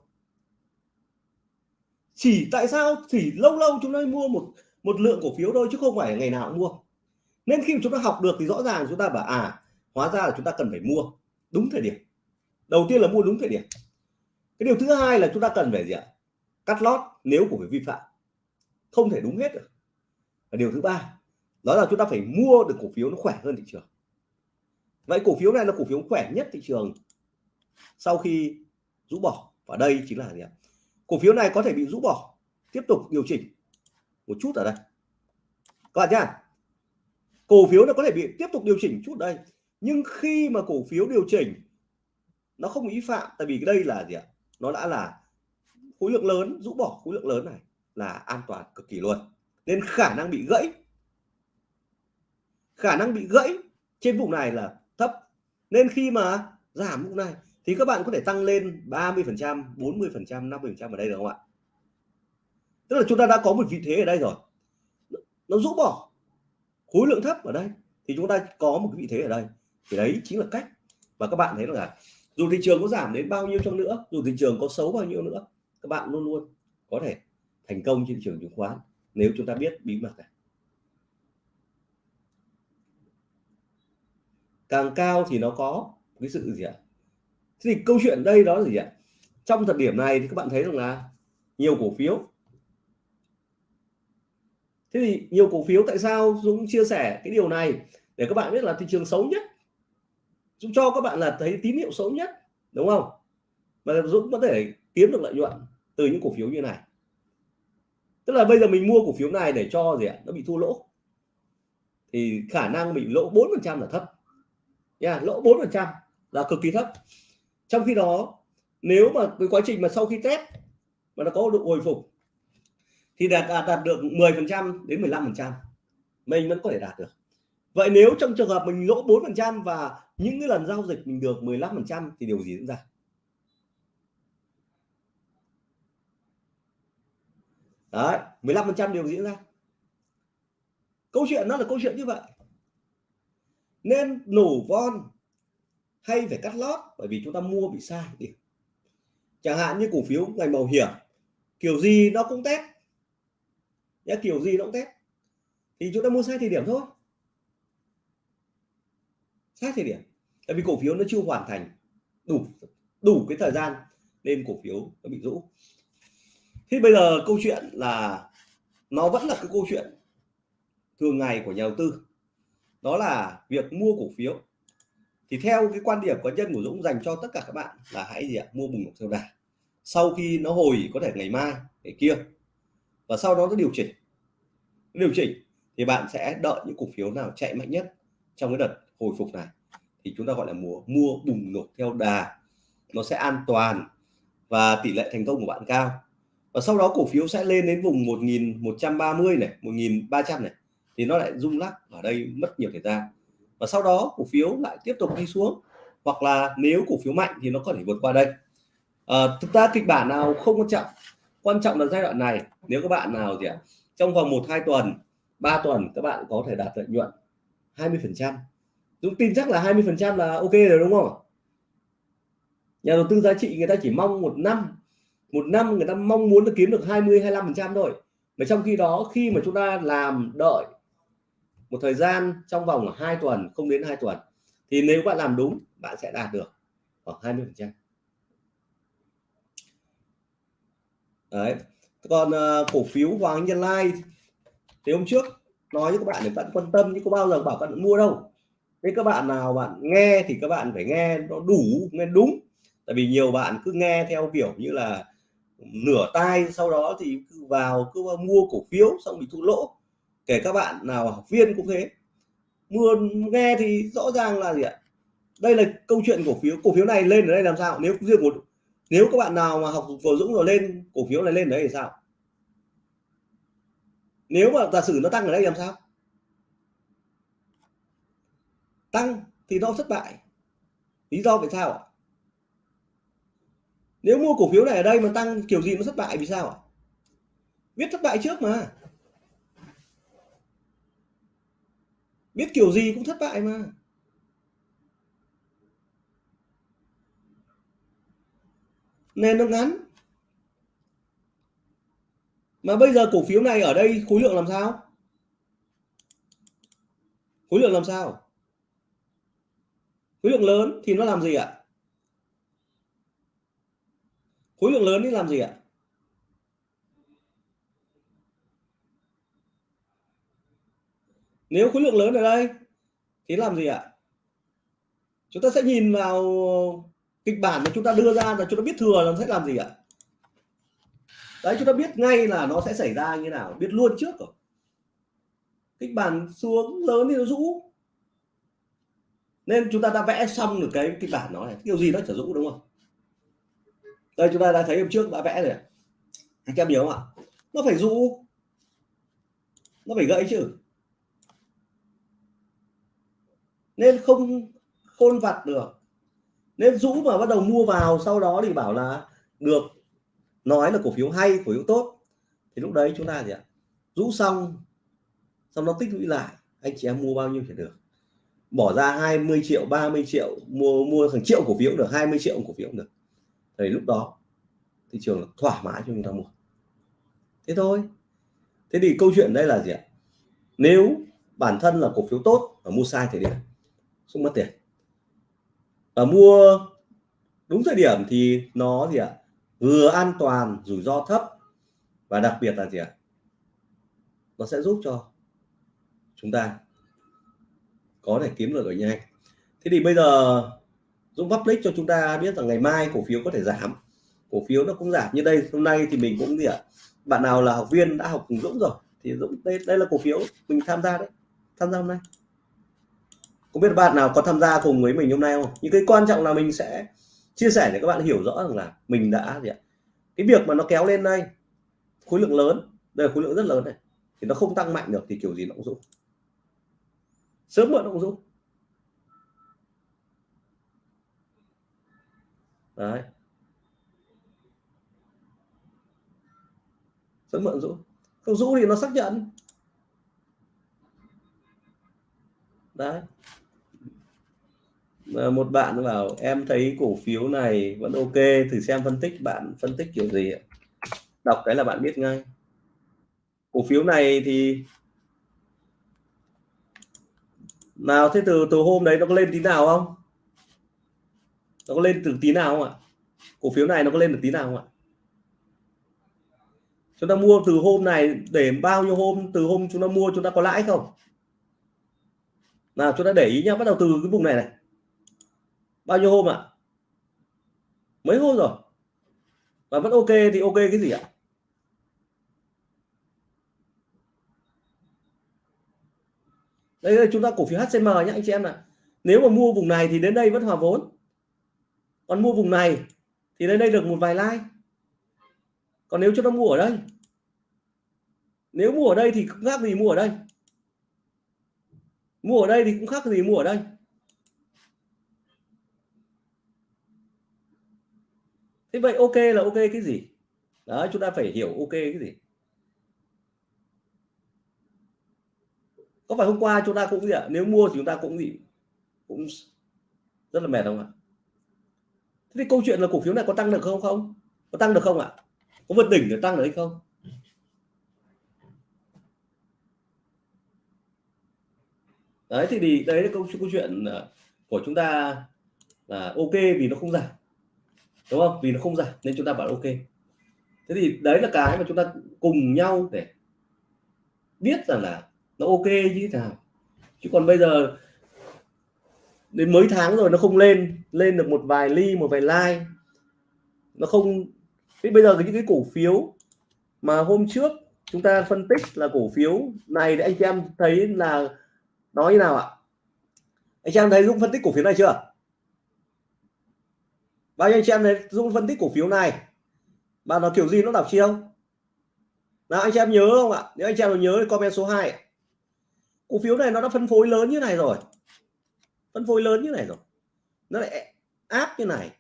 chỉ tại sao? Chỉ lâu lâu chúng ta mua một một lượng cổ phiếu thôi chứ không phải ngày nào cũng mua. Nên khi chúng ta học được thì rõ ràng chúng ta bảo à hóa ra là chúng ta cần phải mua đúng thời điểm. Đầu tiên là mua đúng thời điểm. Cái điều thứ hai là chúng ta cần phải gì ạ? Cắt lót nếu cổ phiếu vi phạm. Không thể đúng hết được. Và điều thứ ba, đó là chúng ta phải mua được cổ phiếu nó khỏe hơn thị trường. Vậy cổ phiếu này là cổ phiếu khỏe nhất thị trường sau khi rũ bỏ. Và đây chính là gì ạ? Cổ phiếu này có thể bị rũ bỏ. Tiếp tục điều chỉnh một chút ở đây. Các bạn nhá. Cổ phiếu nó có thể bị tiếp tục điều chỉnh chút đây. Nhưng khi mà cổ phiếu điều chỉnh, nó không ý phạm, tại vì đây là gì ạ? Nó đã là khối lượng lớn, rũ bỏ khối lượng lớn này là an toàn cực kỳ luôn. Nên khả năng bị gãy, khả năng bị gãy trên vùng này là thấp. Nên khi mà giảm vùng này thì các bạn có thể tăng lên 30 phần trăm 40 phần trăm 50 phần trăm ở đây được không ạ? Tức là chúng ta đã có một vị thế ở đây rồi. Nó rũ bỏ. Khối lượng thấp ở đây. Thì chúng ta có một cái vị thế ở đây. Thì đấy chính là cách và các bạn thấy là dù thị trường có giảm đến bao nhiêu trong nữa, dù thị trường có xấu bao nhiêu nữa, các bạn luôn luôn có thể thành công trên thị trường chứng khoán nếu chúng ta biết bí mật này. Càng cao thì nó có cái sự gì ạ? Thì câu chuyện đây đó là gì ạ? Trong thời điểm này thì các bạn thấy rằng là nhiều cổ phiếu. Thế thì nhiều cổ phiếu tại sao Dũng chia sẻ cái điều này? Để các bạn biết là thị trường xấu nhất. Dũng cho các bạn là thấy tín hiệu xấu nhất đúng không? Mà Dũng có thể kiếm được lợi nhuận từ những cổ phiếu như này. Tức là bây giờ mình mua cổ phiếu này để cho gì ạ? Nó bị thua lỗ. Thì khả năng bị lỗ 4 phần trăm là thấp. Nha yeah, lỗ 4 phần trăm là cực kỳ thấp trong khi đó nếu mà cái quá trình mà sau khi test mà nó có độ hồi phục thì đạt đạt, đạt được 10 phần trăm đến 15 phần trăm mình vẫn có thể đạt được. Vậy nếu trong trường hợp mình lỗ 4 phần trăm và những cái lần giao dịch mình được 15 phần trăm thì điều gì diễn ra? Đấy 15 phần trăm điều diễn ra. Câu chuyện nó là câu chuyện như vậy. Nên nổ von hay phải cắt lót bởi vì chúng ta mua bị sai điểm chẳng hạn như cổ phiếu ngành bảo hiểm, kiểu gì nó cũng test. Nhá, kiểu gì nó cũng test. Thì chúng ta mua sai thời điểm thôi. Sai thời điểm. Tại vì cổ phiếu nó chưa hoàn thành đủ đủ cái thời gian nên cổ phiếu nó bị rũ. Thế bây giờ câu chuyện là nó vẫn là cái câu chuyện thường ngày của nhà đầu tư. Đó là việc mua cổ phiếu thì theo cái quan điểm cá nhân của Dũng dành cho tất cả các bạn là hãy gì ạ? Mua bùng nổ theo đà. Sau khi nó hồi có thể ngày mai, ngày kia. Và sau đó nó điều chỉnh. Điều chỉnh thì bạn sẽ đợi những cổ phiếu nào chạy mạnh nhất trong cái đợt hồi phục này. Thì chúng ta gọi là mua mua bùng nổ theo đà. Nó sẽ an toàn và tỷ lệ thành công của bạn cao. Và sau đó cổ phiếu sẽ lên đến vùng 1130 này 1300 này. Thì nó lại rung lắc. Ở đây mất nhiều thời gian và sau đó cổ phiếu lại tiếp tục đi xuống. Hoặc là nếu cổ phiếu mạnh thì nó có thể vượt qua đây. À, thực ra kịch bản nào không quan trọng. Quan trọng là giai đoạn này. Nếu các bạn nào thì trong vòng một hai tuần 3 tuần các bạn có thể đạt lợi nhuận 20 phần trăm. Dũng tin chắc là 20 phần trăm là ok rồi đúng không nhà đầu tư giá trị người ta chỉ mong một năm một năm người ta mong muốn được kiếm được 20 25 phần trăm thôi. Mà trong khi đó khi mà chúng ta làm đợi một thời gian trong vòng 2 tuần không đến 2 tuần thì nếu bạn làm đúng bạn sẽ đạt được khoảng 20 phần trăm. Đấy. Còn uh, cổ phiếu Hoàng Nhân Lai thì hôm trước nói với các bạn để bạn quan tâm nhưng có bao giờ bảo các bạn mua đâu. Thế các bạn nào bạn nghe thì các bạn phải nghe nó đủ nghe đúng. Tại vì nhiều bạn cứ nghe theo kiểu như là nửa tai sau đó thì cứ vào cứ mua cổ phiếu xong bị thua lỗ kể các bạn nào học viên cũng thế. Mua nghe thì rõ ràng là gì ạ? Đây là câu chuyện cổ phiếu. Cổ phiếu này lên ở đây làm sao? Nếu riêng một nếu các bạn nào mà học của Dũng rồi lên, cổ phiếu này lên đấy thì sao? Nếu mà giả sử nó tăng ở đây làm sao? Tăng thì nó thất bại. Lý do vì sao ạ? Nếu mua cổ phiếu này ở đây mà tăng, kiểu gì nó thất bại vì sao ạ? Biết thất bại trước mà. Biết kiểu gì cũng thất bại mà. Nền nó ngắn. Mà bây giờ cổ phiếu này ở đây khối lượng làm sao? Khối lượng làm sao? Khối lượng lớn thì nó làm gì ạ? Khối lượng lớn thì làm gì ạ? Nếu khối lượng lớn ở đây, thì làm gì ạ? Chúng ta sẽ nhìn vào kịch bản mà chúng ta đưa ra là chúng ta biết thừa là sẽ làm gì ạ? Đấy, chúng ta biết ngay là nó sẽ xảy ra như nào, biết luôn trước rồi. Kịch bản xuống lớn thì nó rũ. Nên chúng ta đã vẽ xong được cái kịch bản nó này. Kiểu gì nó trở rũ, đúng không? Đây, chúng ta đã thấy hôm trước đã vẽ rồi anh em nhớ không ạ? Nó phải rũ. Nó phải gãy chứ. Nên không khôn vặt được. Nên rũ mà bắt đầu mua vào, sau đó thì bảo là, được, nói là cổ phiếu hay, cổ phiếu tốt. Thì lúc đấy chúng ta gì ạ? Rũ xong xong nó tích lũy lại. Anh chị em mua bao nhiêu thì được. Bỏ ra 20 triệu 30 triệu, mua mua hàng triệu cổ phiếu được 20 triệu cổ phiếu được. Thì lúc đó, thị trường thoải mái cho chúng ta mua. Thế thôi. Thế thì câu chuyện đây là gì ạ? Nếu bản thân là cổ phiếu tốt và mua sai thời điểm không mất tiền. Và mua đúng thời điểm thì nó gì ạ? Vừa an toàn, rủi ro thấp và đặc biệt là gì ạ? Nó sẽ giúp cho chúng ta có thể kiếm được ở nhanh thế thì bây giờ Dũng public cho chúng ta biết rằng ngày mai cổ phiếu có thể giảm. Cổ phiếu nó cũng giảm như đây. Hôm nay thì mình cũng gì ạ? Bạn nào là học viên đã học cùng Dũng rồi thì Dũng, đây đây là cổ phiếu mình tham gia đấy, tham gia hôm nay không biết bạn nào có tham gia cùng với mình hôm nay không? Những cái quan trọng là mình sẽ chia sẻ để các bạn hiểu rõ rằng là mình đã gì ạ? Cái việc mà nó kéo lên đây, khối lượng lớn, đây là khối lượng rất lớn này, thì nó không tăng mạnh được thì kiểu gì nó cũng rũ sớm muộn nó cũng rũ đấy. Sớm muộn rũ không rũ thì nó xác nhận. Đấy. Ờ, một bạn bảo, em thấy cổ phiếu này vẫn ok, thử xem phân tích bạn phân tích kiểu gì ạ? Đọc cái là bạn biết ngay. Cổ phiếu này thì nào, thế từ từ hôm đấy nó có lên tí nào không? Nó có lên từ tí nào không ạ? Cổ phiếu này nó có lên được tí nào không ạ? Chúng ta mua từ hôm này để bao nhiêu hôm? Từ hôm chúng ta mua chúng ta có lãi không? Nào, chúng ta để ý nhá, bắt đầu từ cái vùng này này bao nhiêu hôm ạ? Mấy hôm rồi? Mà vẫn ok thì ok cái gì ạ? Đây là chúng ta cổ phiếu HCM nhé anh chị em ạ. Nếu mà mua vùng này thì đến đây vẫn hòa vốn. Còn mua vùng này thì đến đây được một vài like. Còn nếu chúng ta mua ở đây? Nếu mua ở đây thì cũng khác gì mua ở đây. Mua ở đây thì cũng khác gì mua ở đây. Thế vậy ok là ok cái gì? Đó chúng ta phải hiểu ok cái gì? Có phải hôm qua chúng ta cũng gì ạ? Nếu mua thì chúng ta cũng gì? Cũng rất là mệt không ạ? Thế thì câu chuyện là cổ phiếu này có tăng được không không? Có tăng được không ạ? Có vượt đỉnh để tăng được hay không? Đấy thì, đấy là câu, câu chuyện ờ, của chúng ta là ok vì nó không giảm đúng không? Vì nó không giảm, nên chúng ta bảo ok. Thế thì đấy là cái mà chúng ta cùng nhau để biết rằng là nó ok như thế nào. Chứ còn bây giờ, đến mấy tháng rồi nó không lên lên được một vài ly, một vài like. Nó không, thế bây giờ những cái cổ phiếu mà hôm trước chúng ta phân tích là cổ phiếu này thì anh chị em thấy là nói như nào ạ? Anh chị em thấy Dũng phân tích cổ phiếu này chưa bao nhiêu anh chị em này dung phân tích cổ phiếu này? Mà nó kiểu gì nó đảo chiêu nào, anh chị em nhớ không ạ? Nếu anh chị em nhớ thì comment số 2 cổ phiếu này nó đã phân phối lớn như này rồi. Phân phối lớn như này rồi. Nó lại áp như này.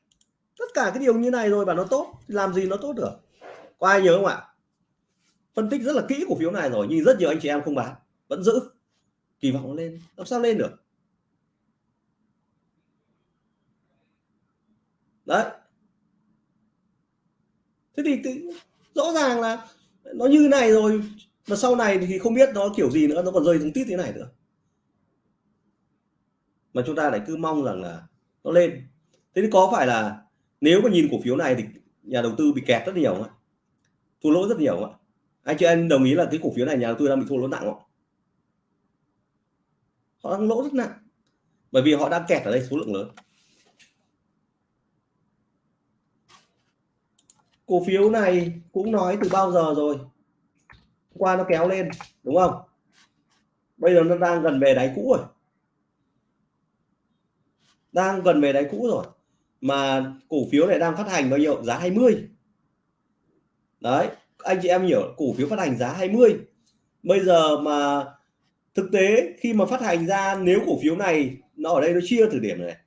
Tất cả cái điều như này rồi và nó tốt làm gì nó tốt được? Có ai nhớ không ạ? Phân tích rất là kỹ cổ phiếu này rồi, nhưng rất nhiều anh chị em không bán. Vẫn giữ. Kỳ vọng lên. Làm sao lên được? Đấy. Thế thì, thì rõ ràng là nó như này rồi mà sau này thì không biết nó kiểu gì nữa nó còn rơi xuống tít thế này nữa. Mà chúng ta lại cứ mong rằng là nó lên. Thế thì có phải là nếu mà nhìn cổ phiếu này thì nhà đầu tư bị kẹt rất nhiều không ạ? Thua lỗ rất nhiều không ạ? Anh chị anh đồng ý là cái cổ phiếu này nhà đầu tư đang bị thua lỗ nặng không họ đang lỗ rất nặng. Bởi vì họ đang kẹt ở đây số lượng lớn. Cổ phiếu này cũng nói từ bao giờ rồi? Hôm qua nó kéo lên, đúng không? Bây giờ nó đang gần về đáy cũ rồi. Đang gần về đáy cũ rồi. Mà cổ phiếu này đang phát hành bao nhiêu? Giá 20 đấy, anh chị em hiểu, cổ phiếu phát hành giá 20 bây giờ mà thực tế khi mà phát hành ra, nếu cổ phiếu này nó ở đây nó chia từ điểm này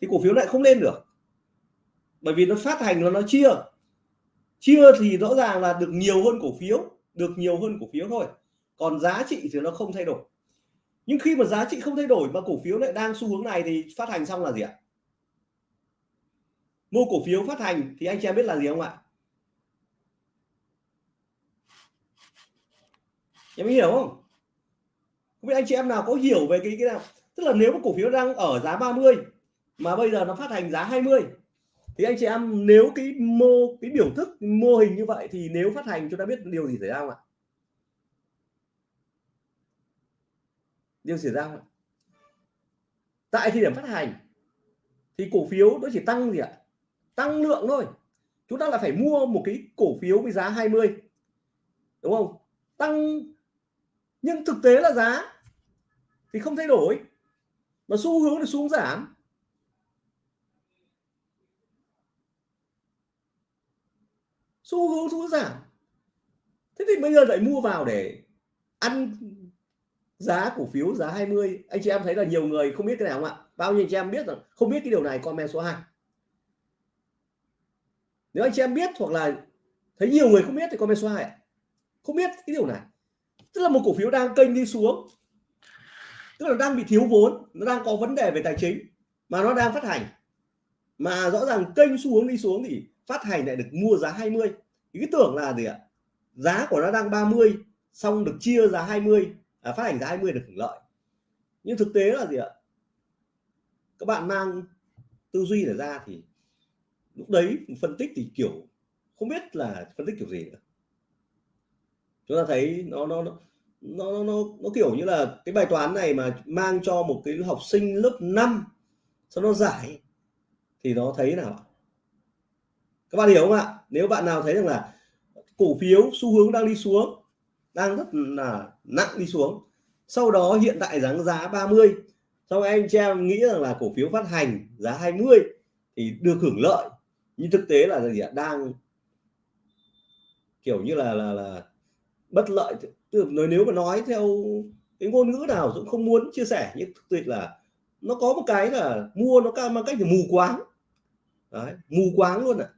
thì cổ phiếu lại không lên được. Bởi vì nó phát hành nó nó chia chia thì rõ ràng là được nhiều hơn cổ phiếu, được nhiều hơn cổ phiếu thôi. Còn giá trị thì nó không thay đổi. Nhưng khi mà giá trị không thay đổi mà cổ phiếu lại đang xu hướng này thì phát hành xong là gì ạ? Mua cổ phiếu phát hành thì anh chị em biết là gì không ạ? Em hiểu không? Không biết anh chị em nào có hiểu về cái cái nào? Tức là nếu mà cổ phiếu đang ở giá 30 mà bây giờ nó phát hành giá 20 thì anh chị em, nếu cái mô, cái biểu thức, mô hình như vậy thì nếu phát hành chúng ta biết điều gì xảy ra không ạ? Điều xảy ra không ạ? Tại thời điểm phát hành thì cổ phiếu nó chỉ tăng gì ạ? Tăng lượng thôi. Chúng ta là phải mua một cái cổ phiếu với giá 20 đúng không? Tăng, nhưng thực tế là giá thì không thay đổi. Mà xu hướng thì xuống giảm. Xu hướng xuống giảm. Thế thì bây giờ lại mua vào để ăn giá cổ phiếu, giá 20 anh chị em thấy là nhiều người không biết cái nào không ạ? Bao nhiêu anh chị em biết rằng không biết cái điều này, comment số 2 nếu anh chị em biết hoặc là thấy nhiều người không biết thì comment số 2 ạ. Không biết cái điều này. Tức là một cổ phiếu đang kênh đi xuống. Tức là đang bị thiếu vốn, nó đang có vấn đề về tài chính, mà nó đang phát hành. Mà rõ ràng kênh xu hướng đi xuống thì phát hành lại được mua giá 20 ý cái tưởng là gì ạ? Giá của nó đang 30 xong được chia giá 20 à, phát hành giá 20 được hưởng lợi. Nhưng thực tế là gì ạ? Các bạn mang tư duy để ra thì lúc đấy phân tích thì kiểu không biết là phân tích kiểu gì nữa. Chúng ta thấy nó nó nó nó nó, nó kiểu như là cái bài toán này mà mang cho một cái học sinh lớp 5 sau nó giải thì nó thấy nào các bạn hiểu không ạ? Nếu bạn nào thấy rằng là cổ phiếu xu hướng đang đi xuống đang rất là nặng đi xuống sau đó hiện tại giá giá 30 sau anh chị em nghĩ rằng là cổ phiếu phát hành giá 20 thì được hưởng lợi. Nhưng thực tế là gì ạ? Đang kiểu như là là là bất lợi. Tức là nếu mà nói theo cái ngôn ngữ nào cũng không muốn chia sẻ nhưng thực tế là nó có một cái là mua nó cao mang cách là mù quáng. Đấy, mù quáng luôn ạ. à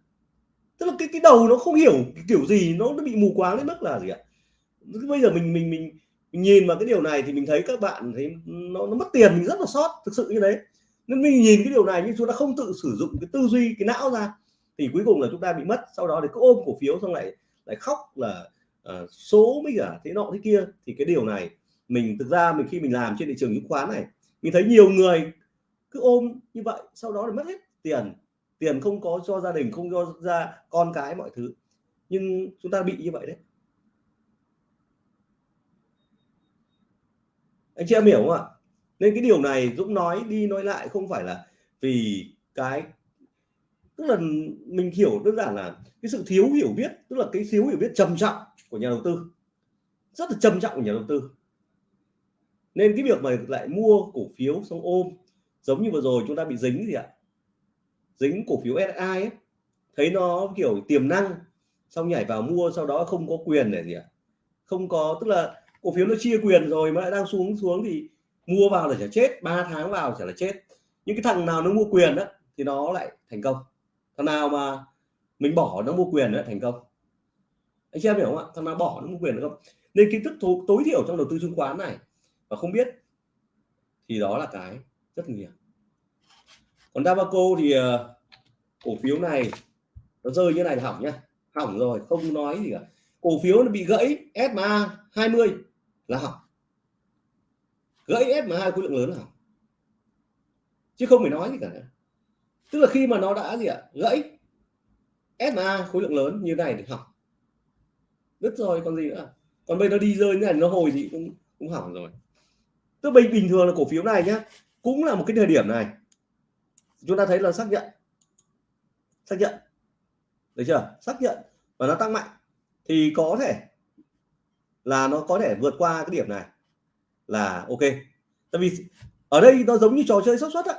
tức là cái cái đầu nó không hiểu kiểu gì nó nó bị mù quáng đến mức là gì ạ? Bây giờ mình mình mình mình nhìn vào cái điều này thì mình thấy các bạn thấy nó, nó mất tiền mình rất là sót thực sự như đấy nên mình nhìn cái điều này nhưng chúng ta không tự sử dụng cái tư duy cái não ra thì cuối cùng là chúng ta bị mất. Sau đó thì cứ ôm cổ phiếu xong lại lại khóc là uh, số mới cả thế nọ thế kia. Thì cái điều này mình thực ra mình khi mình làm trên thị trường chứng khoán này mình thấy nhiều người cứ ôm như vậy sau đó là mất hết tiền tiền không có cho gia đình, không cho ra con cái, mọi thứ. Nhưng chúng ta bị như vậy đấy. Anh chị em hiểu không ạ? Nên cái điều này Dũng nói đi nói lại không phải là vì cái, tức là mình hiểu đơn giản là cái sự thiếu hiểu biết, tức là cái thiếu hiểu biết trầm trọng của nhà đầu tư. Rất là trầm trọng của nhà đầu tư. Nên cái việc mà lại mua cổ phiếu, xong ôm, giống như vừa rồi chúng ta bị dính gì ạ? Dính cổ phiếu SI ấy, thấy nó kiểu tiềm năng, xong nhảy vào mua, sau đó không có quyền để gì ạ? Không có, tức là cổ phiếu nó chia quyền rồi mà lại đang xuống xuống thì mua vào là chả chết 3 tháng vào chả là chết. Những cái thằng nào nó mua quyền đó thì nó lại thành công. Thằng nào mà mình bỏ nó mua quyền nữa thành công. Anh chị em hiểu không ạ? Thằng nào bỏ nó mua quyền được không nên kiến thức tối thiểu trong đầu tư chứng khoán này và không biết, thì đó là cái rất nguy hiểm còn Dabaco thì ờ, cổ phiếu này nó rơi như này là hỏng nhá. Hỏng rồi, không nói gì cả. Cổ phiếu nó bị gãy SMA 20 là hỏng. Gãy SMA khối lượng lớn là hỏng. Chứ không phải nói gì cả nữa. tức là khi mà nó đã gì ạ, gãy SMA khối lượng lớn như này thì hỏng. Đứt rồi, còn gì nữa. Còn bây nó đi rơi như này nó hồi gì cũng cũng hỏng rồi. Tức bình bình thường là cổ phiếu này nhá, cũng là một cái thời điểm này chúng ta thấy là xác nhận. Xác nhận. Được chưa? Xác nhận. Và nó tăng mạnh. Thì có thể là nó có thể vượt qua cái điểm này. Là ok. Tại vì ở đây nó giống như trò chơi xác suất á.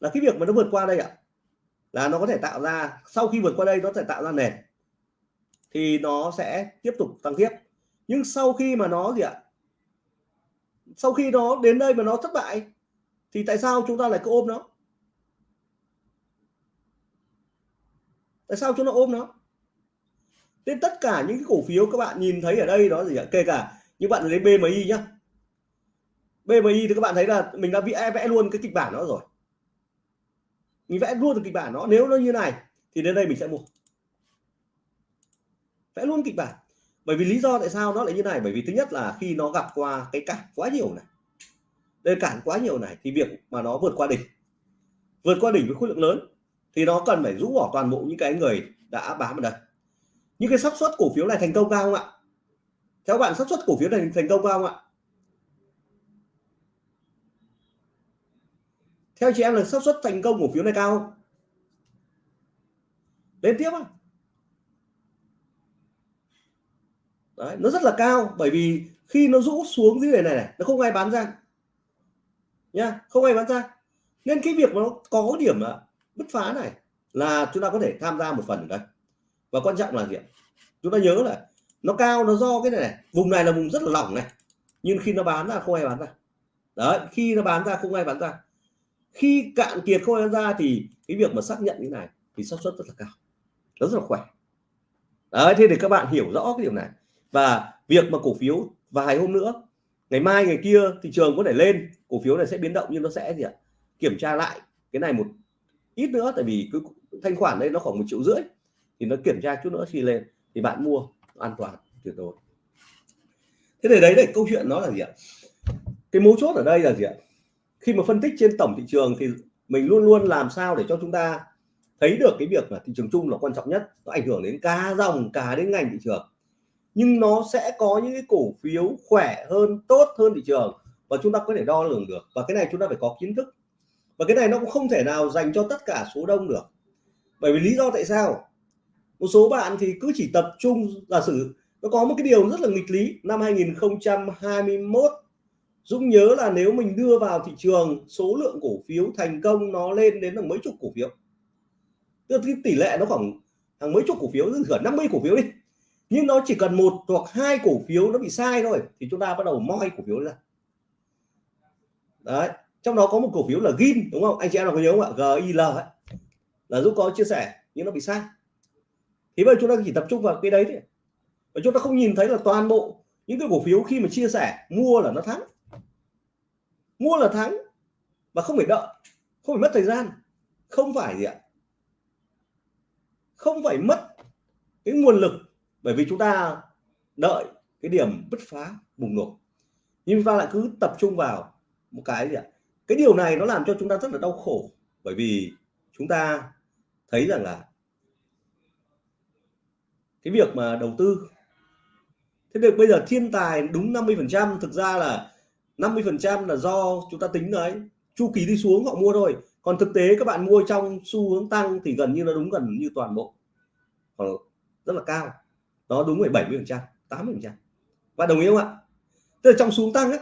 Là cái việc mà nó vượt qua đây ạ, là nó có thể tạo ra, sau khi vượt qua đây nó sẽ tạo ra nền. Thì nó sẽ tiếp tục tăng tiếp. Nhưng sau khi mà nó gì ạ? Sau khi nó đến đây mà nó thất bại, thì tại sao chúng ta lại cứ ôm nó? Tại sao chúng nó ôm nó? Nên tất cả những cái cổ phiếu các bạn nhìn thấy ở đây đó gì ạ? Kể cả những bạn lấy BMI nhá. BMI thì các bạn thấy là mình đã vẽ vẽ luôn cái kịch bản nó rồi. Mình vẽ luôn được kịch bản nó. Nếu nó như này thì đến đây mình sẽ mua. Vẽ luôn kịch bản. Bởi vì lý do tại sao nó lại như này? Bởi vì thứ nhất là khi nó gặp qua cái cản quá nhiều này. Đây cản quá nhiều này thì việc mà nó vượt qua đỉnh. Vượt qua đỉnh với khối lượng lớn thì nó cần phải rũ bỏ toàn bộ những cái người đã bám ở đây. Những cái xác suất cổ phiếu này thành công cao không ạ? Theo bạn xác suất cổ phiếu này thành công cao không ạ? Theo chị em là xác suất thành công cổ phiếu này cao không? Lên tiếp không Đấy, nó rất là cao bởi vì khi nó rũ xuống dưới này này, này nó không ai bán ra. Nha không ai bán ra. Nên cái việc nó có điểm là bứt phá này là chúng ta có thể tham gia một phần ở đây. Và quan trọng là gì chúng ta nhớ là nó cao, nó do cái này này, vùng này là vùng rất là lỏng này, nhưng khi nó bán ra, không ai bán ra. Đấy, khi nó bán ra, không ai bán ra. Khi cạn kiệt không ai bán ra thì cái việc mà xác nhận như này thì xác suất rất là cao, nó rất là khỏe. Đấy, thế thì các bạn hiểu rõ cái điều này. Và việc mà cổ phiếu vài hôm nữa, ngày mai, ngày kia thị trường có thể lên, cổ phiếu này sẽ biến động nhưng nó sẽ gì ạ? Kiểm tra lại cái này một ít nữa, tại vì cứ thanh khoản đây nó khoảng một triệu rưỡi, thì nó kiểm tra chút nữa khi lên, thì bạn mua, an toàn, tuyệt đối. Thế thì đấy là câu chuyện nó là gì ạ? Cái mấu chốt ở đây là gì ạ? Khi mà phân tích trên tổng thị trường thì mình luôn luôn làm sao để cho chúng ta thấy được cái việc là thị trường chung là quan trọng nhất, nó ảnh hưởng đến cả dòng cả đến ngành thị trường. Nhưng nó sẽ có những cái cổ phiếu khỏe hơn, tốt hơn thị trường và chúng ta có thể đo lường được. Và cái này chúng ta phải có kiến thức và cái này nó cũng không thể nào dành cho tất cả số đông được. Bởi vì lý do tại sao? Một số bạn thì cứ chỉ tập trung, giả sử nó có một cái điều rất là nghịch lý. Năm 2021 Dũng nhớ là nếu mình đưa vào thị trường, số lượng cổ phiếu thành công nó lên đến là mấy chục cổ phiếu. Tức là tỷ lệ nó khoảng hàng mấy chục cổ phiếu gần 50 cổ phiếu đi. Nhưng nó chỉ cần một hoặc hai cổ phiếu nó bị sai thôi, thì chúng ta bắt đầu moi cổ phiếu ra. Đấy trong đó có một cổ phiếu là gin, đúng không? Anh chị em nào có nhớ không ạ? Gil ấy. Là giúp có chia sẻ, nhưng nó bị sai. Thì bây giờ chúng ta chỉ tập trung vào cái đấy thôi. Và chúng ta không nhìn thấy là toàn bộ những cái cổ phiếu khi mà chia sẻ, mua là nó thắng. Mua là thắng, và không phải đợi, không phải mất thời gian. Không phải gì ạ? Không phải mất cái nguồn lực, bởi vì chúng ta đợi cái điểm bứt phá bùng nổ. Nhưng chúng ta lại cứ tập trung vào một cái gì ạ? Cái điều này nó làm cho chúng ta rất là đau khổ, bởi vì chúng ta thấy rằng là cái việc mà đầu tư, thế được bây giờ thiên tài đúng 50 phần trăm, thực ra là 50 phần trăm là do chúng ta tính đấy. Chu kỳ đi xuống họ mua thôi, còn thực tế các bạn mua trong xu hướng tăng thì gần như nó đúng gần như toàn bộ còn rất là cao. Nó đúng phải 70 phần trăm 80 phần trăm. Bạn đồng ý không ạ? Tức là trong xuống tăng á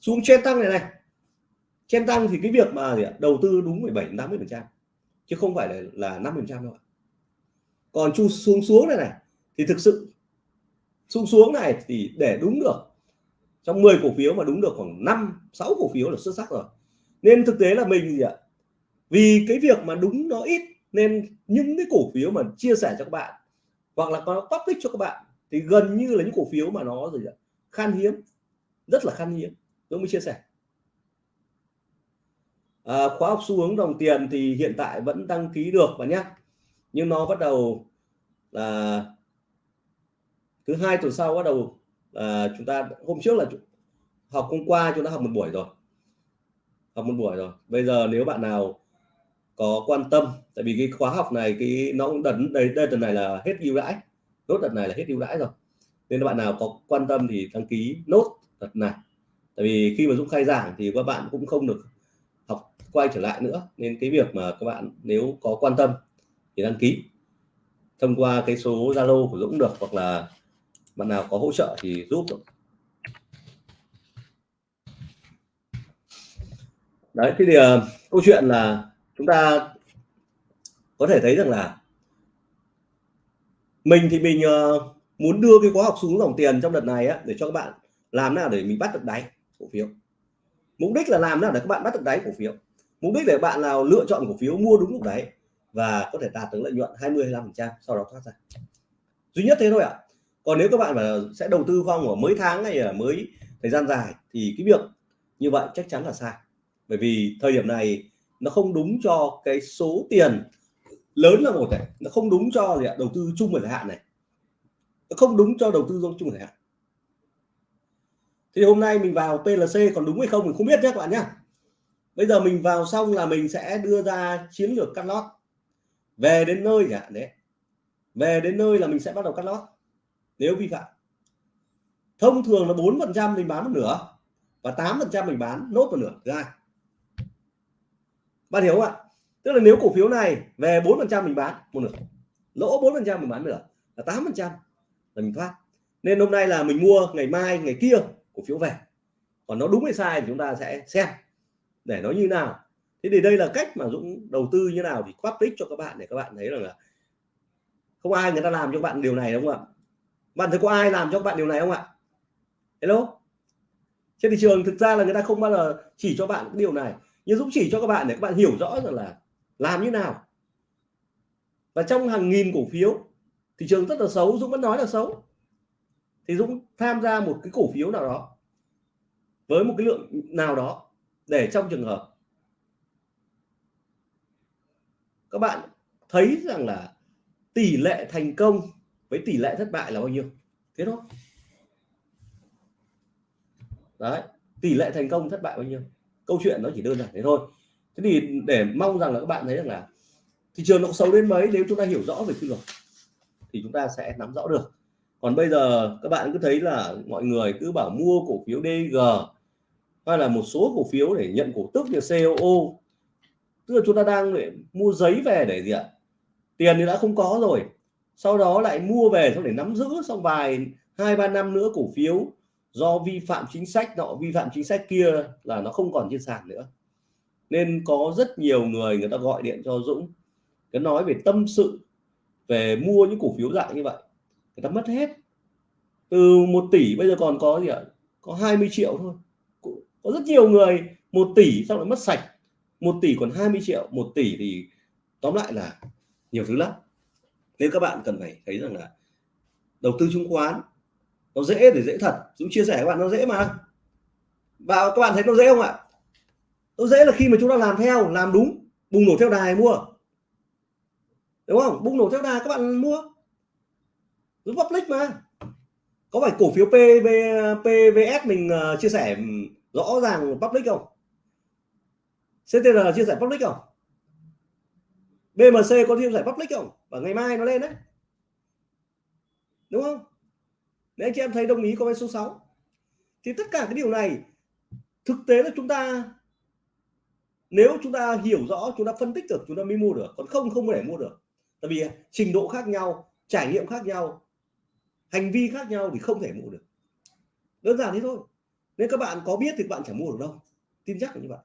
xuống trên tăng này này Chen tăng thì cái việc mà gì ạ? đầu tư đúng 17 80 phần trăm, chứ không phải là là 50 phần trăm đâu ạ. Còn chu xuống xuống này này, thì thực sự xuống xuống này thì để đúng được, trong 10 cổ phiếu mà đúng được khoảng 5 6 cổ phiếu là xuất sắc rồi. Nên thực tế là mình gì ạ? Vì cái việc mà đúng nó ít, nên những cái cổ phiếu mà chia sẻ cho các bạn, hoặc là có topic cho các bạn, thì gần như là những cổ phiếu mà nó gì ạ? Khan hiếm, rất là khan hiếm Dũng mới chia sẻ à, khóa học xu hướng đồng tiền thì hiện tại vẫn đăng ký được bạn nhé. Nhưng nó bắt đầu là thứ hai tuần sau bắt đầu à, chúng ta hôm trước là học hôm qua chúng ta học một buổi rồi. Học một buổi rồi. Bây giờ nếu bạn nào có quan tâm tại vì cái khóa học này cái nó cũng đợt đây đây tuần này là hết ưu đãi. Nốt đợt này là hết ưu đãi rồi. Nên bạn nào có quan tâm thì đăng ký nốt đợt này. Tại vì khi mà Dũng khai giảng thì các bạn cũng không được quay trở lại nữa nên cái việc mà các bạn nếu có quan tâm thì đăng ký. Thông qua cái số Zalo của Dũng được hoặc là bạn nào có hỗ trợ thì giúp được. đấy thì uh, câu chuyện là chúng ta có thể thấy rằng là mình thì mình uh, muốn đưa cái khóa học xuống dòng tiền trong đợt này á, để cho các bạn làm nào để mình bắt được đáy cổ phiếu. Mục đích là làm nào để các bạn bắt được đáy cổ phiếu mục đích để bạn nào lựa chọn cổ phiếu mua đúng lúc đấy và có thể đạt được lợi nhuận 20 25 trăm, sau đó thoát ra. Duy nhất thế thôi ạ. Còn nếu các bạn mà sẽ đầu tư không ở mấy tháng hay là mới thời gian dài thì cái việc như vậy chắc chắn là sai. Bởi vì thời điểm này nó không đúng cho cái số tiền lớn là một này, nó không đúng cho gì ạ, đầu tư chung và dài hạn này. Nó không đúng cho đầu tư chung dài hạn. Thì hôm nay mình vào PLC còn đúng hay không mình không biết nhé các bạn nhé bây giờ mình vào xong là mình sẽ đưa ra chiến lược cắt lót. Về đến nơi cả đấy. Về đến nơi là mình sẽ bắt đầu cắt lót. Nếu vi phạm. Thông thường là bốn phần trăm mình bán một nửa và tám phần trăm mình bán nốt một nửa. Ra. Bạn hiểu không ạ? Tức là nếu cổ phiếu này về bốn phần trăm mình bán một nửa, lỗ bốn phần trăm mình bán nửa là tám phần trăm là mình thoát. Nên hôm nay là mình mua ngày mai, ngày kia cổ phiếu về. Còn nó đúng hay sai thì chúng ta sẽ xem để nó như nào. Thế thì đây là cách mà Dũng đầu tư như nào thì tích cho các bạn để các bạn thấy rằng là không ai người ta làm cho bạn điều này đúng không ạ? Bạn thấy có ai làm cho các bạn điều này không ạ? Hello? Trên thị trường thực ra là người ta không bao giờ chỉ cho bạn cái điều này, nhưng Dũng chỉ cho các bạn để các bạn hiểu rõ rằng là làm như nào. Và trong hàng nghìn cổ phiếu, thị trường rất là xấu, Dũng vẫn nói là xấu. Thì Dũng tham gia một cái cổ phiếu nào đó với một cái lượng nào đó để trong trường hợp các bạn thấy rằng là tỷ lệ thành công với tỷ lệ thất bại là bao nhiêu? Thế thôi. Đấy, tỷ lệ thành công thất bại bao nhiêu? Câu chuyện nó chỉ đơn giản thế thôi. Thế thì để mong rằng là các bạn thấy rằng là thị trường nó xấu đến mấy, nếu chúng ta hiểu rõ về quy luật thì chúng ta sẽ nắm rõ được. Còn bây giờ các bạn cứ thấy là mọi người cứ bảo mua cổ phiếu DG hay là một số cổ phiếu để nhận cổ tức như COO tức là chúng ta đang để mua giấy về để gì ạ? Tiền thì đã không có rồi. Sau đó lại mua về xong để nắm giữ xong vài hai, ba năm nữa cổ phiếu do vi phạm chính sách nọ, vi phạm chính sách kia là nó không còn trên sàn nữa. Nên có rất nhiều người người ta gọi điện cho Dũng. Cái nói về tâm sự, về mua những cổ phiếu dạng như vậy. Người ta mất hết. Từ một tỷ bây giờ còn có gì ạ? Có 20 triệu thôi có rất nhiều người một tỷ xong lại mất sạch. Một tỷ còn 20 triệu một tỷ thì tóm lại là nhiều thứ lắm. Nên các bạn cần phải thấy rằng là đầu tư chứng khoán nó dễ để dễ thật. Dũng chia sẻ các bạn nó dễ mà. Và các bạn thấy nó dễ không ạ? Nó dễ là khi mà chúng ta làm theo làm đúng bùng nổ theo đài mua. Đúng không? Bùng nổ theo đài các bạn mua. Dũng public mà. Có phải cổ phiếu PV, PVS mình uh, chia sẻ rõ ràng public không? CTR chia sẻ public không? BMC có chia sẻ public không? Và ngày mai nó lên đấy. Đúng không? Nếu anh chị em thấy đồng ý comment số 6 thì tất cả cái điều này, thực tế là chúng ta, nếu chúng ta hiểu rõ, chúng ta phân tích được, chúng ta mới mua được. Còn không không thể mua được. Tại vì trình độ khác nhau, trải nghiệm khác nhau, hành vi khác nhau thì không thể mua được. Đơn giản thế thôi nên các bạn có biết thì các bạn chẳng mua được đâu tin chắc là như vậy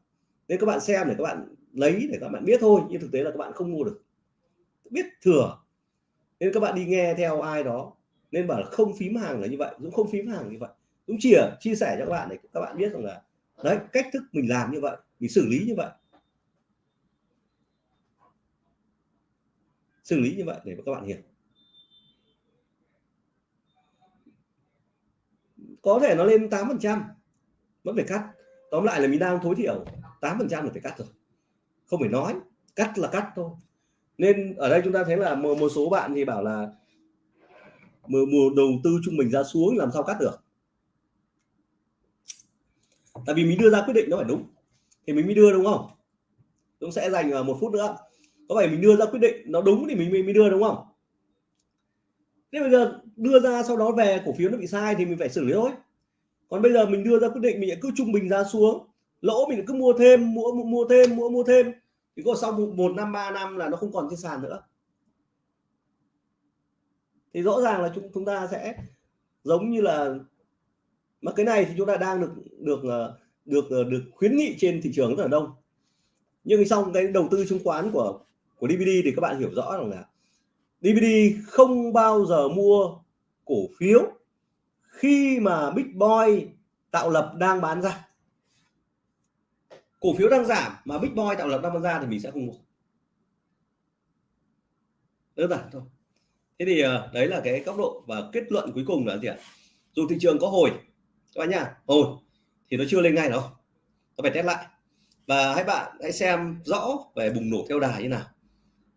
nên các bạn xem để các bạn lấy để các bạn biết thôi nhưng thực tế là các bạn không mua được biết thừa nên các bạn đi nghe theo ai đó nên bảo là không phím hàng là như vậy cũng không phím hàng như vậy cũng chỉ chia sẻ cho các bạn để các bạn biết rằng là đấy cách thức mình làm như vậy mình xử lý như vậy xử lý như vậy để các bạn hiểu có thể nó lên 8 phần trăm vẫn phải cắt. Tóm lại là mình đang tối thiểu 8 phần trăm là phải cắt rồi. Không phải nói cắt là cắt thôi. Nên ở đây chúng ta thấy là một, một số bạn thì bảo là mùa, mùa đầu tư trung bình ra xuống làm sao cắt được? Tại vì mình đưa ra quyết định nó phải đúng. Thì mình mới đưa đúng không? Cũng sẽ dành à, một phút nữa. Có phải mình đưa ra quyết định nó đúng thì mình mới đưa đúng không? Thế bây giờ đưa ra sau đó về cổ phiếu nó bị sai thì mình phải xử lý thôi còn bây giờ mình đưa ra quyết định mình cứ trung bình ra xuống. Lỗ mình cứ mua thêm mua mua thêm mua mua thêm. Thì có sau một năm ba năm là nó không còn trên sàn nữa. Thì rõ ràng là chúng chúng ta sẽ giống như là mà cái này thì chúng ta đang được được ờ, được được, được khuyến nghị trên thị trường rất là đông. Nhưng xong cái đầu tư chứng khoán của của DVD thì các bạn hiểu rõ rằng là DVD không bao giờ mua cổ phiếu khi mà Big Boy tạo lập đang bán ra. Cổ phiếu đang giảm mà Big Boy tạo lập đang bán ra thì mình sẽ không mua. Đơn giản thôi. Thế thì ờ, đấy là cái góc độ và kết luận cuối cùng là gì ạ? Dù thị trường có hồi, các bạn nha hồi thì nó chưa lên ngay đâu. Nó phải test lại. Và hãy bạn hãy xem rõ về bùng nổ theo đà như nào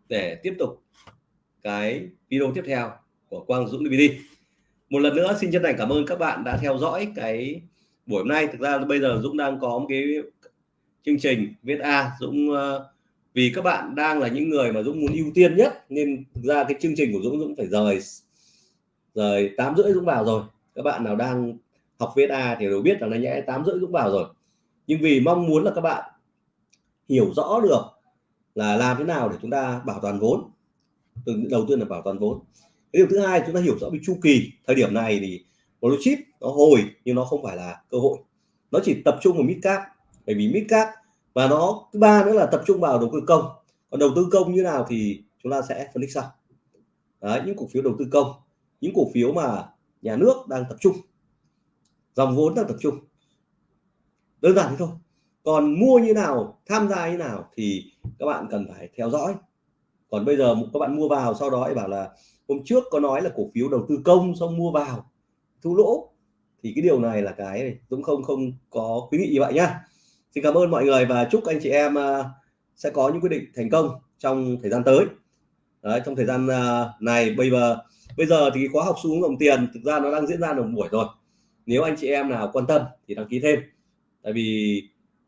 để tiếp tục cái video tiếp theo của Quang Dũng DVD một lần nữa xin chân thành cảm ơn các bạn đã theo dõi cái buổi hôm nay. Thực ra bây giờ Dũng đang có một cái chương trình viết A. Dũng uh, vì các bạn đang là những người mà Dũng muốn ưu tiên nhất nên thực ra cái chương trình của Dũng Dũng phải rời rời tám rưỡi Dũng vào rồi. Các bạn nào đang học viết A thì đều biết là nó nhẽ tám rưỡi Dũng vào rồi. Nhưng vì mong muốn là các bạn hiểu rõ được là làm thế nào để chúng ta bảo toàn vốn. Từ đầu tiên là bảo toàn vốn cái điều thứ hai chúng ta hiểu rõ về chu kỳ. Thời điểm này thì blue chip nó hồi nhưng nó không phải là cơ hội. Nó chỉ tập trung vào mid cap bởi vì mid cap và nó thứ ba nữa là tập trung vào đầu tư công. Còn đầu tư công như nào thì chúng ta sẽ phân tích sau. Đấy, những cổ phiếu đầu tư công những cổ phiếu mà nhà nước đang tập trung. Dòng vốn đang tập trung. Đơn giản thế thôi. Còn mua như nào tham gia như nào thì các bạn cần phải theo dõi. Còn bây giờ các bạn mua vào sau đó bảo là hôm trước có nói là cổ phiếu đầu tư công xong mua vào thu lỗ. Thì cái điều này là cái cũng không không có khuyến nghị như vậy nhá. Xin cảm ơn mọi người và chúc anh chị em à, sẽ có những quyết định thành công trong thời gian tới. Đấy, trong thời gian à, này bây giờ bây giờ thì khóa học xu hướng tiền thực ra nó đang diễn ra được buổi rồi. Nếu anh chị em nào quan tâm thì đăng ký thêm. Tại vì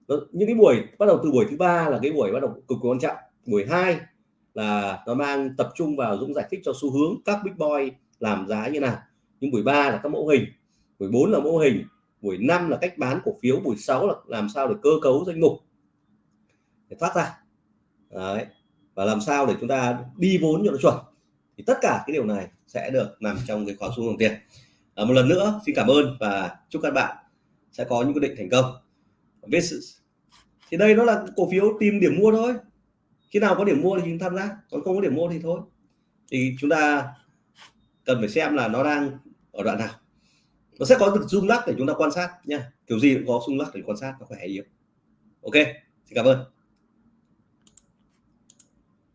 những cái buổi bắt đầu từ buổi thứ ba là cái buổi bắt đầu cực kỳ quan trọng. Buổi hai là nó mang tập trung vào Dũng giải thích cho xu hướng các big boy làm giá như nào. Nhưng buổi ba là các mẫu hình buổi 4 là mẫu hình buổi 5 là cách bán cổ phiếu buổi 6 là làm sao để cơ cấu danh mục. Để thoát ra. Đấy. và làm sao để chúng ta đi vốn cho nó chuẩn. Thì tất cả cái điều này sẽ được nằm trong cái khóa xu hướng tiền. À, một lần nữa xin cảm ơn và chúc các bạn sẽ có những quyết định thành công. Thì đây nó là cổ phiếu tìm điểm mua thôi khi nào có điểm mua thì chúng tham gia, còn không có điểm mua thì thôi. Thì chúng ta cần phải xem là nó đang ở đoạn nào. Nó sẽ có được rung lắc để chúng ta quan sát nha. Kiểu gì cũng có rung lắc để quan sát, nó khỏe yếu. Ok, xin cảm ơn.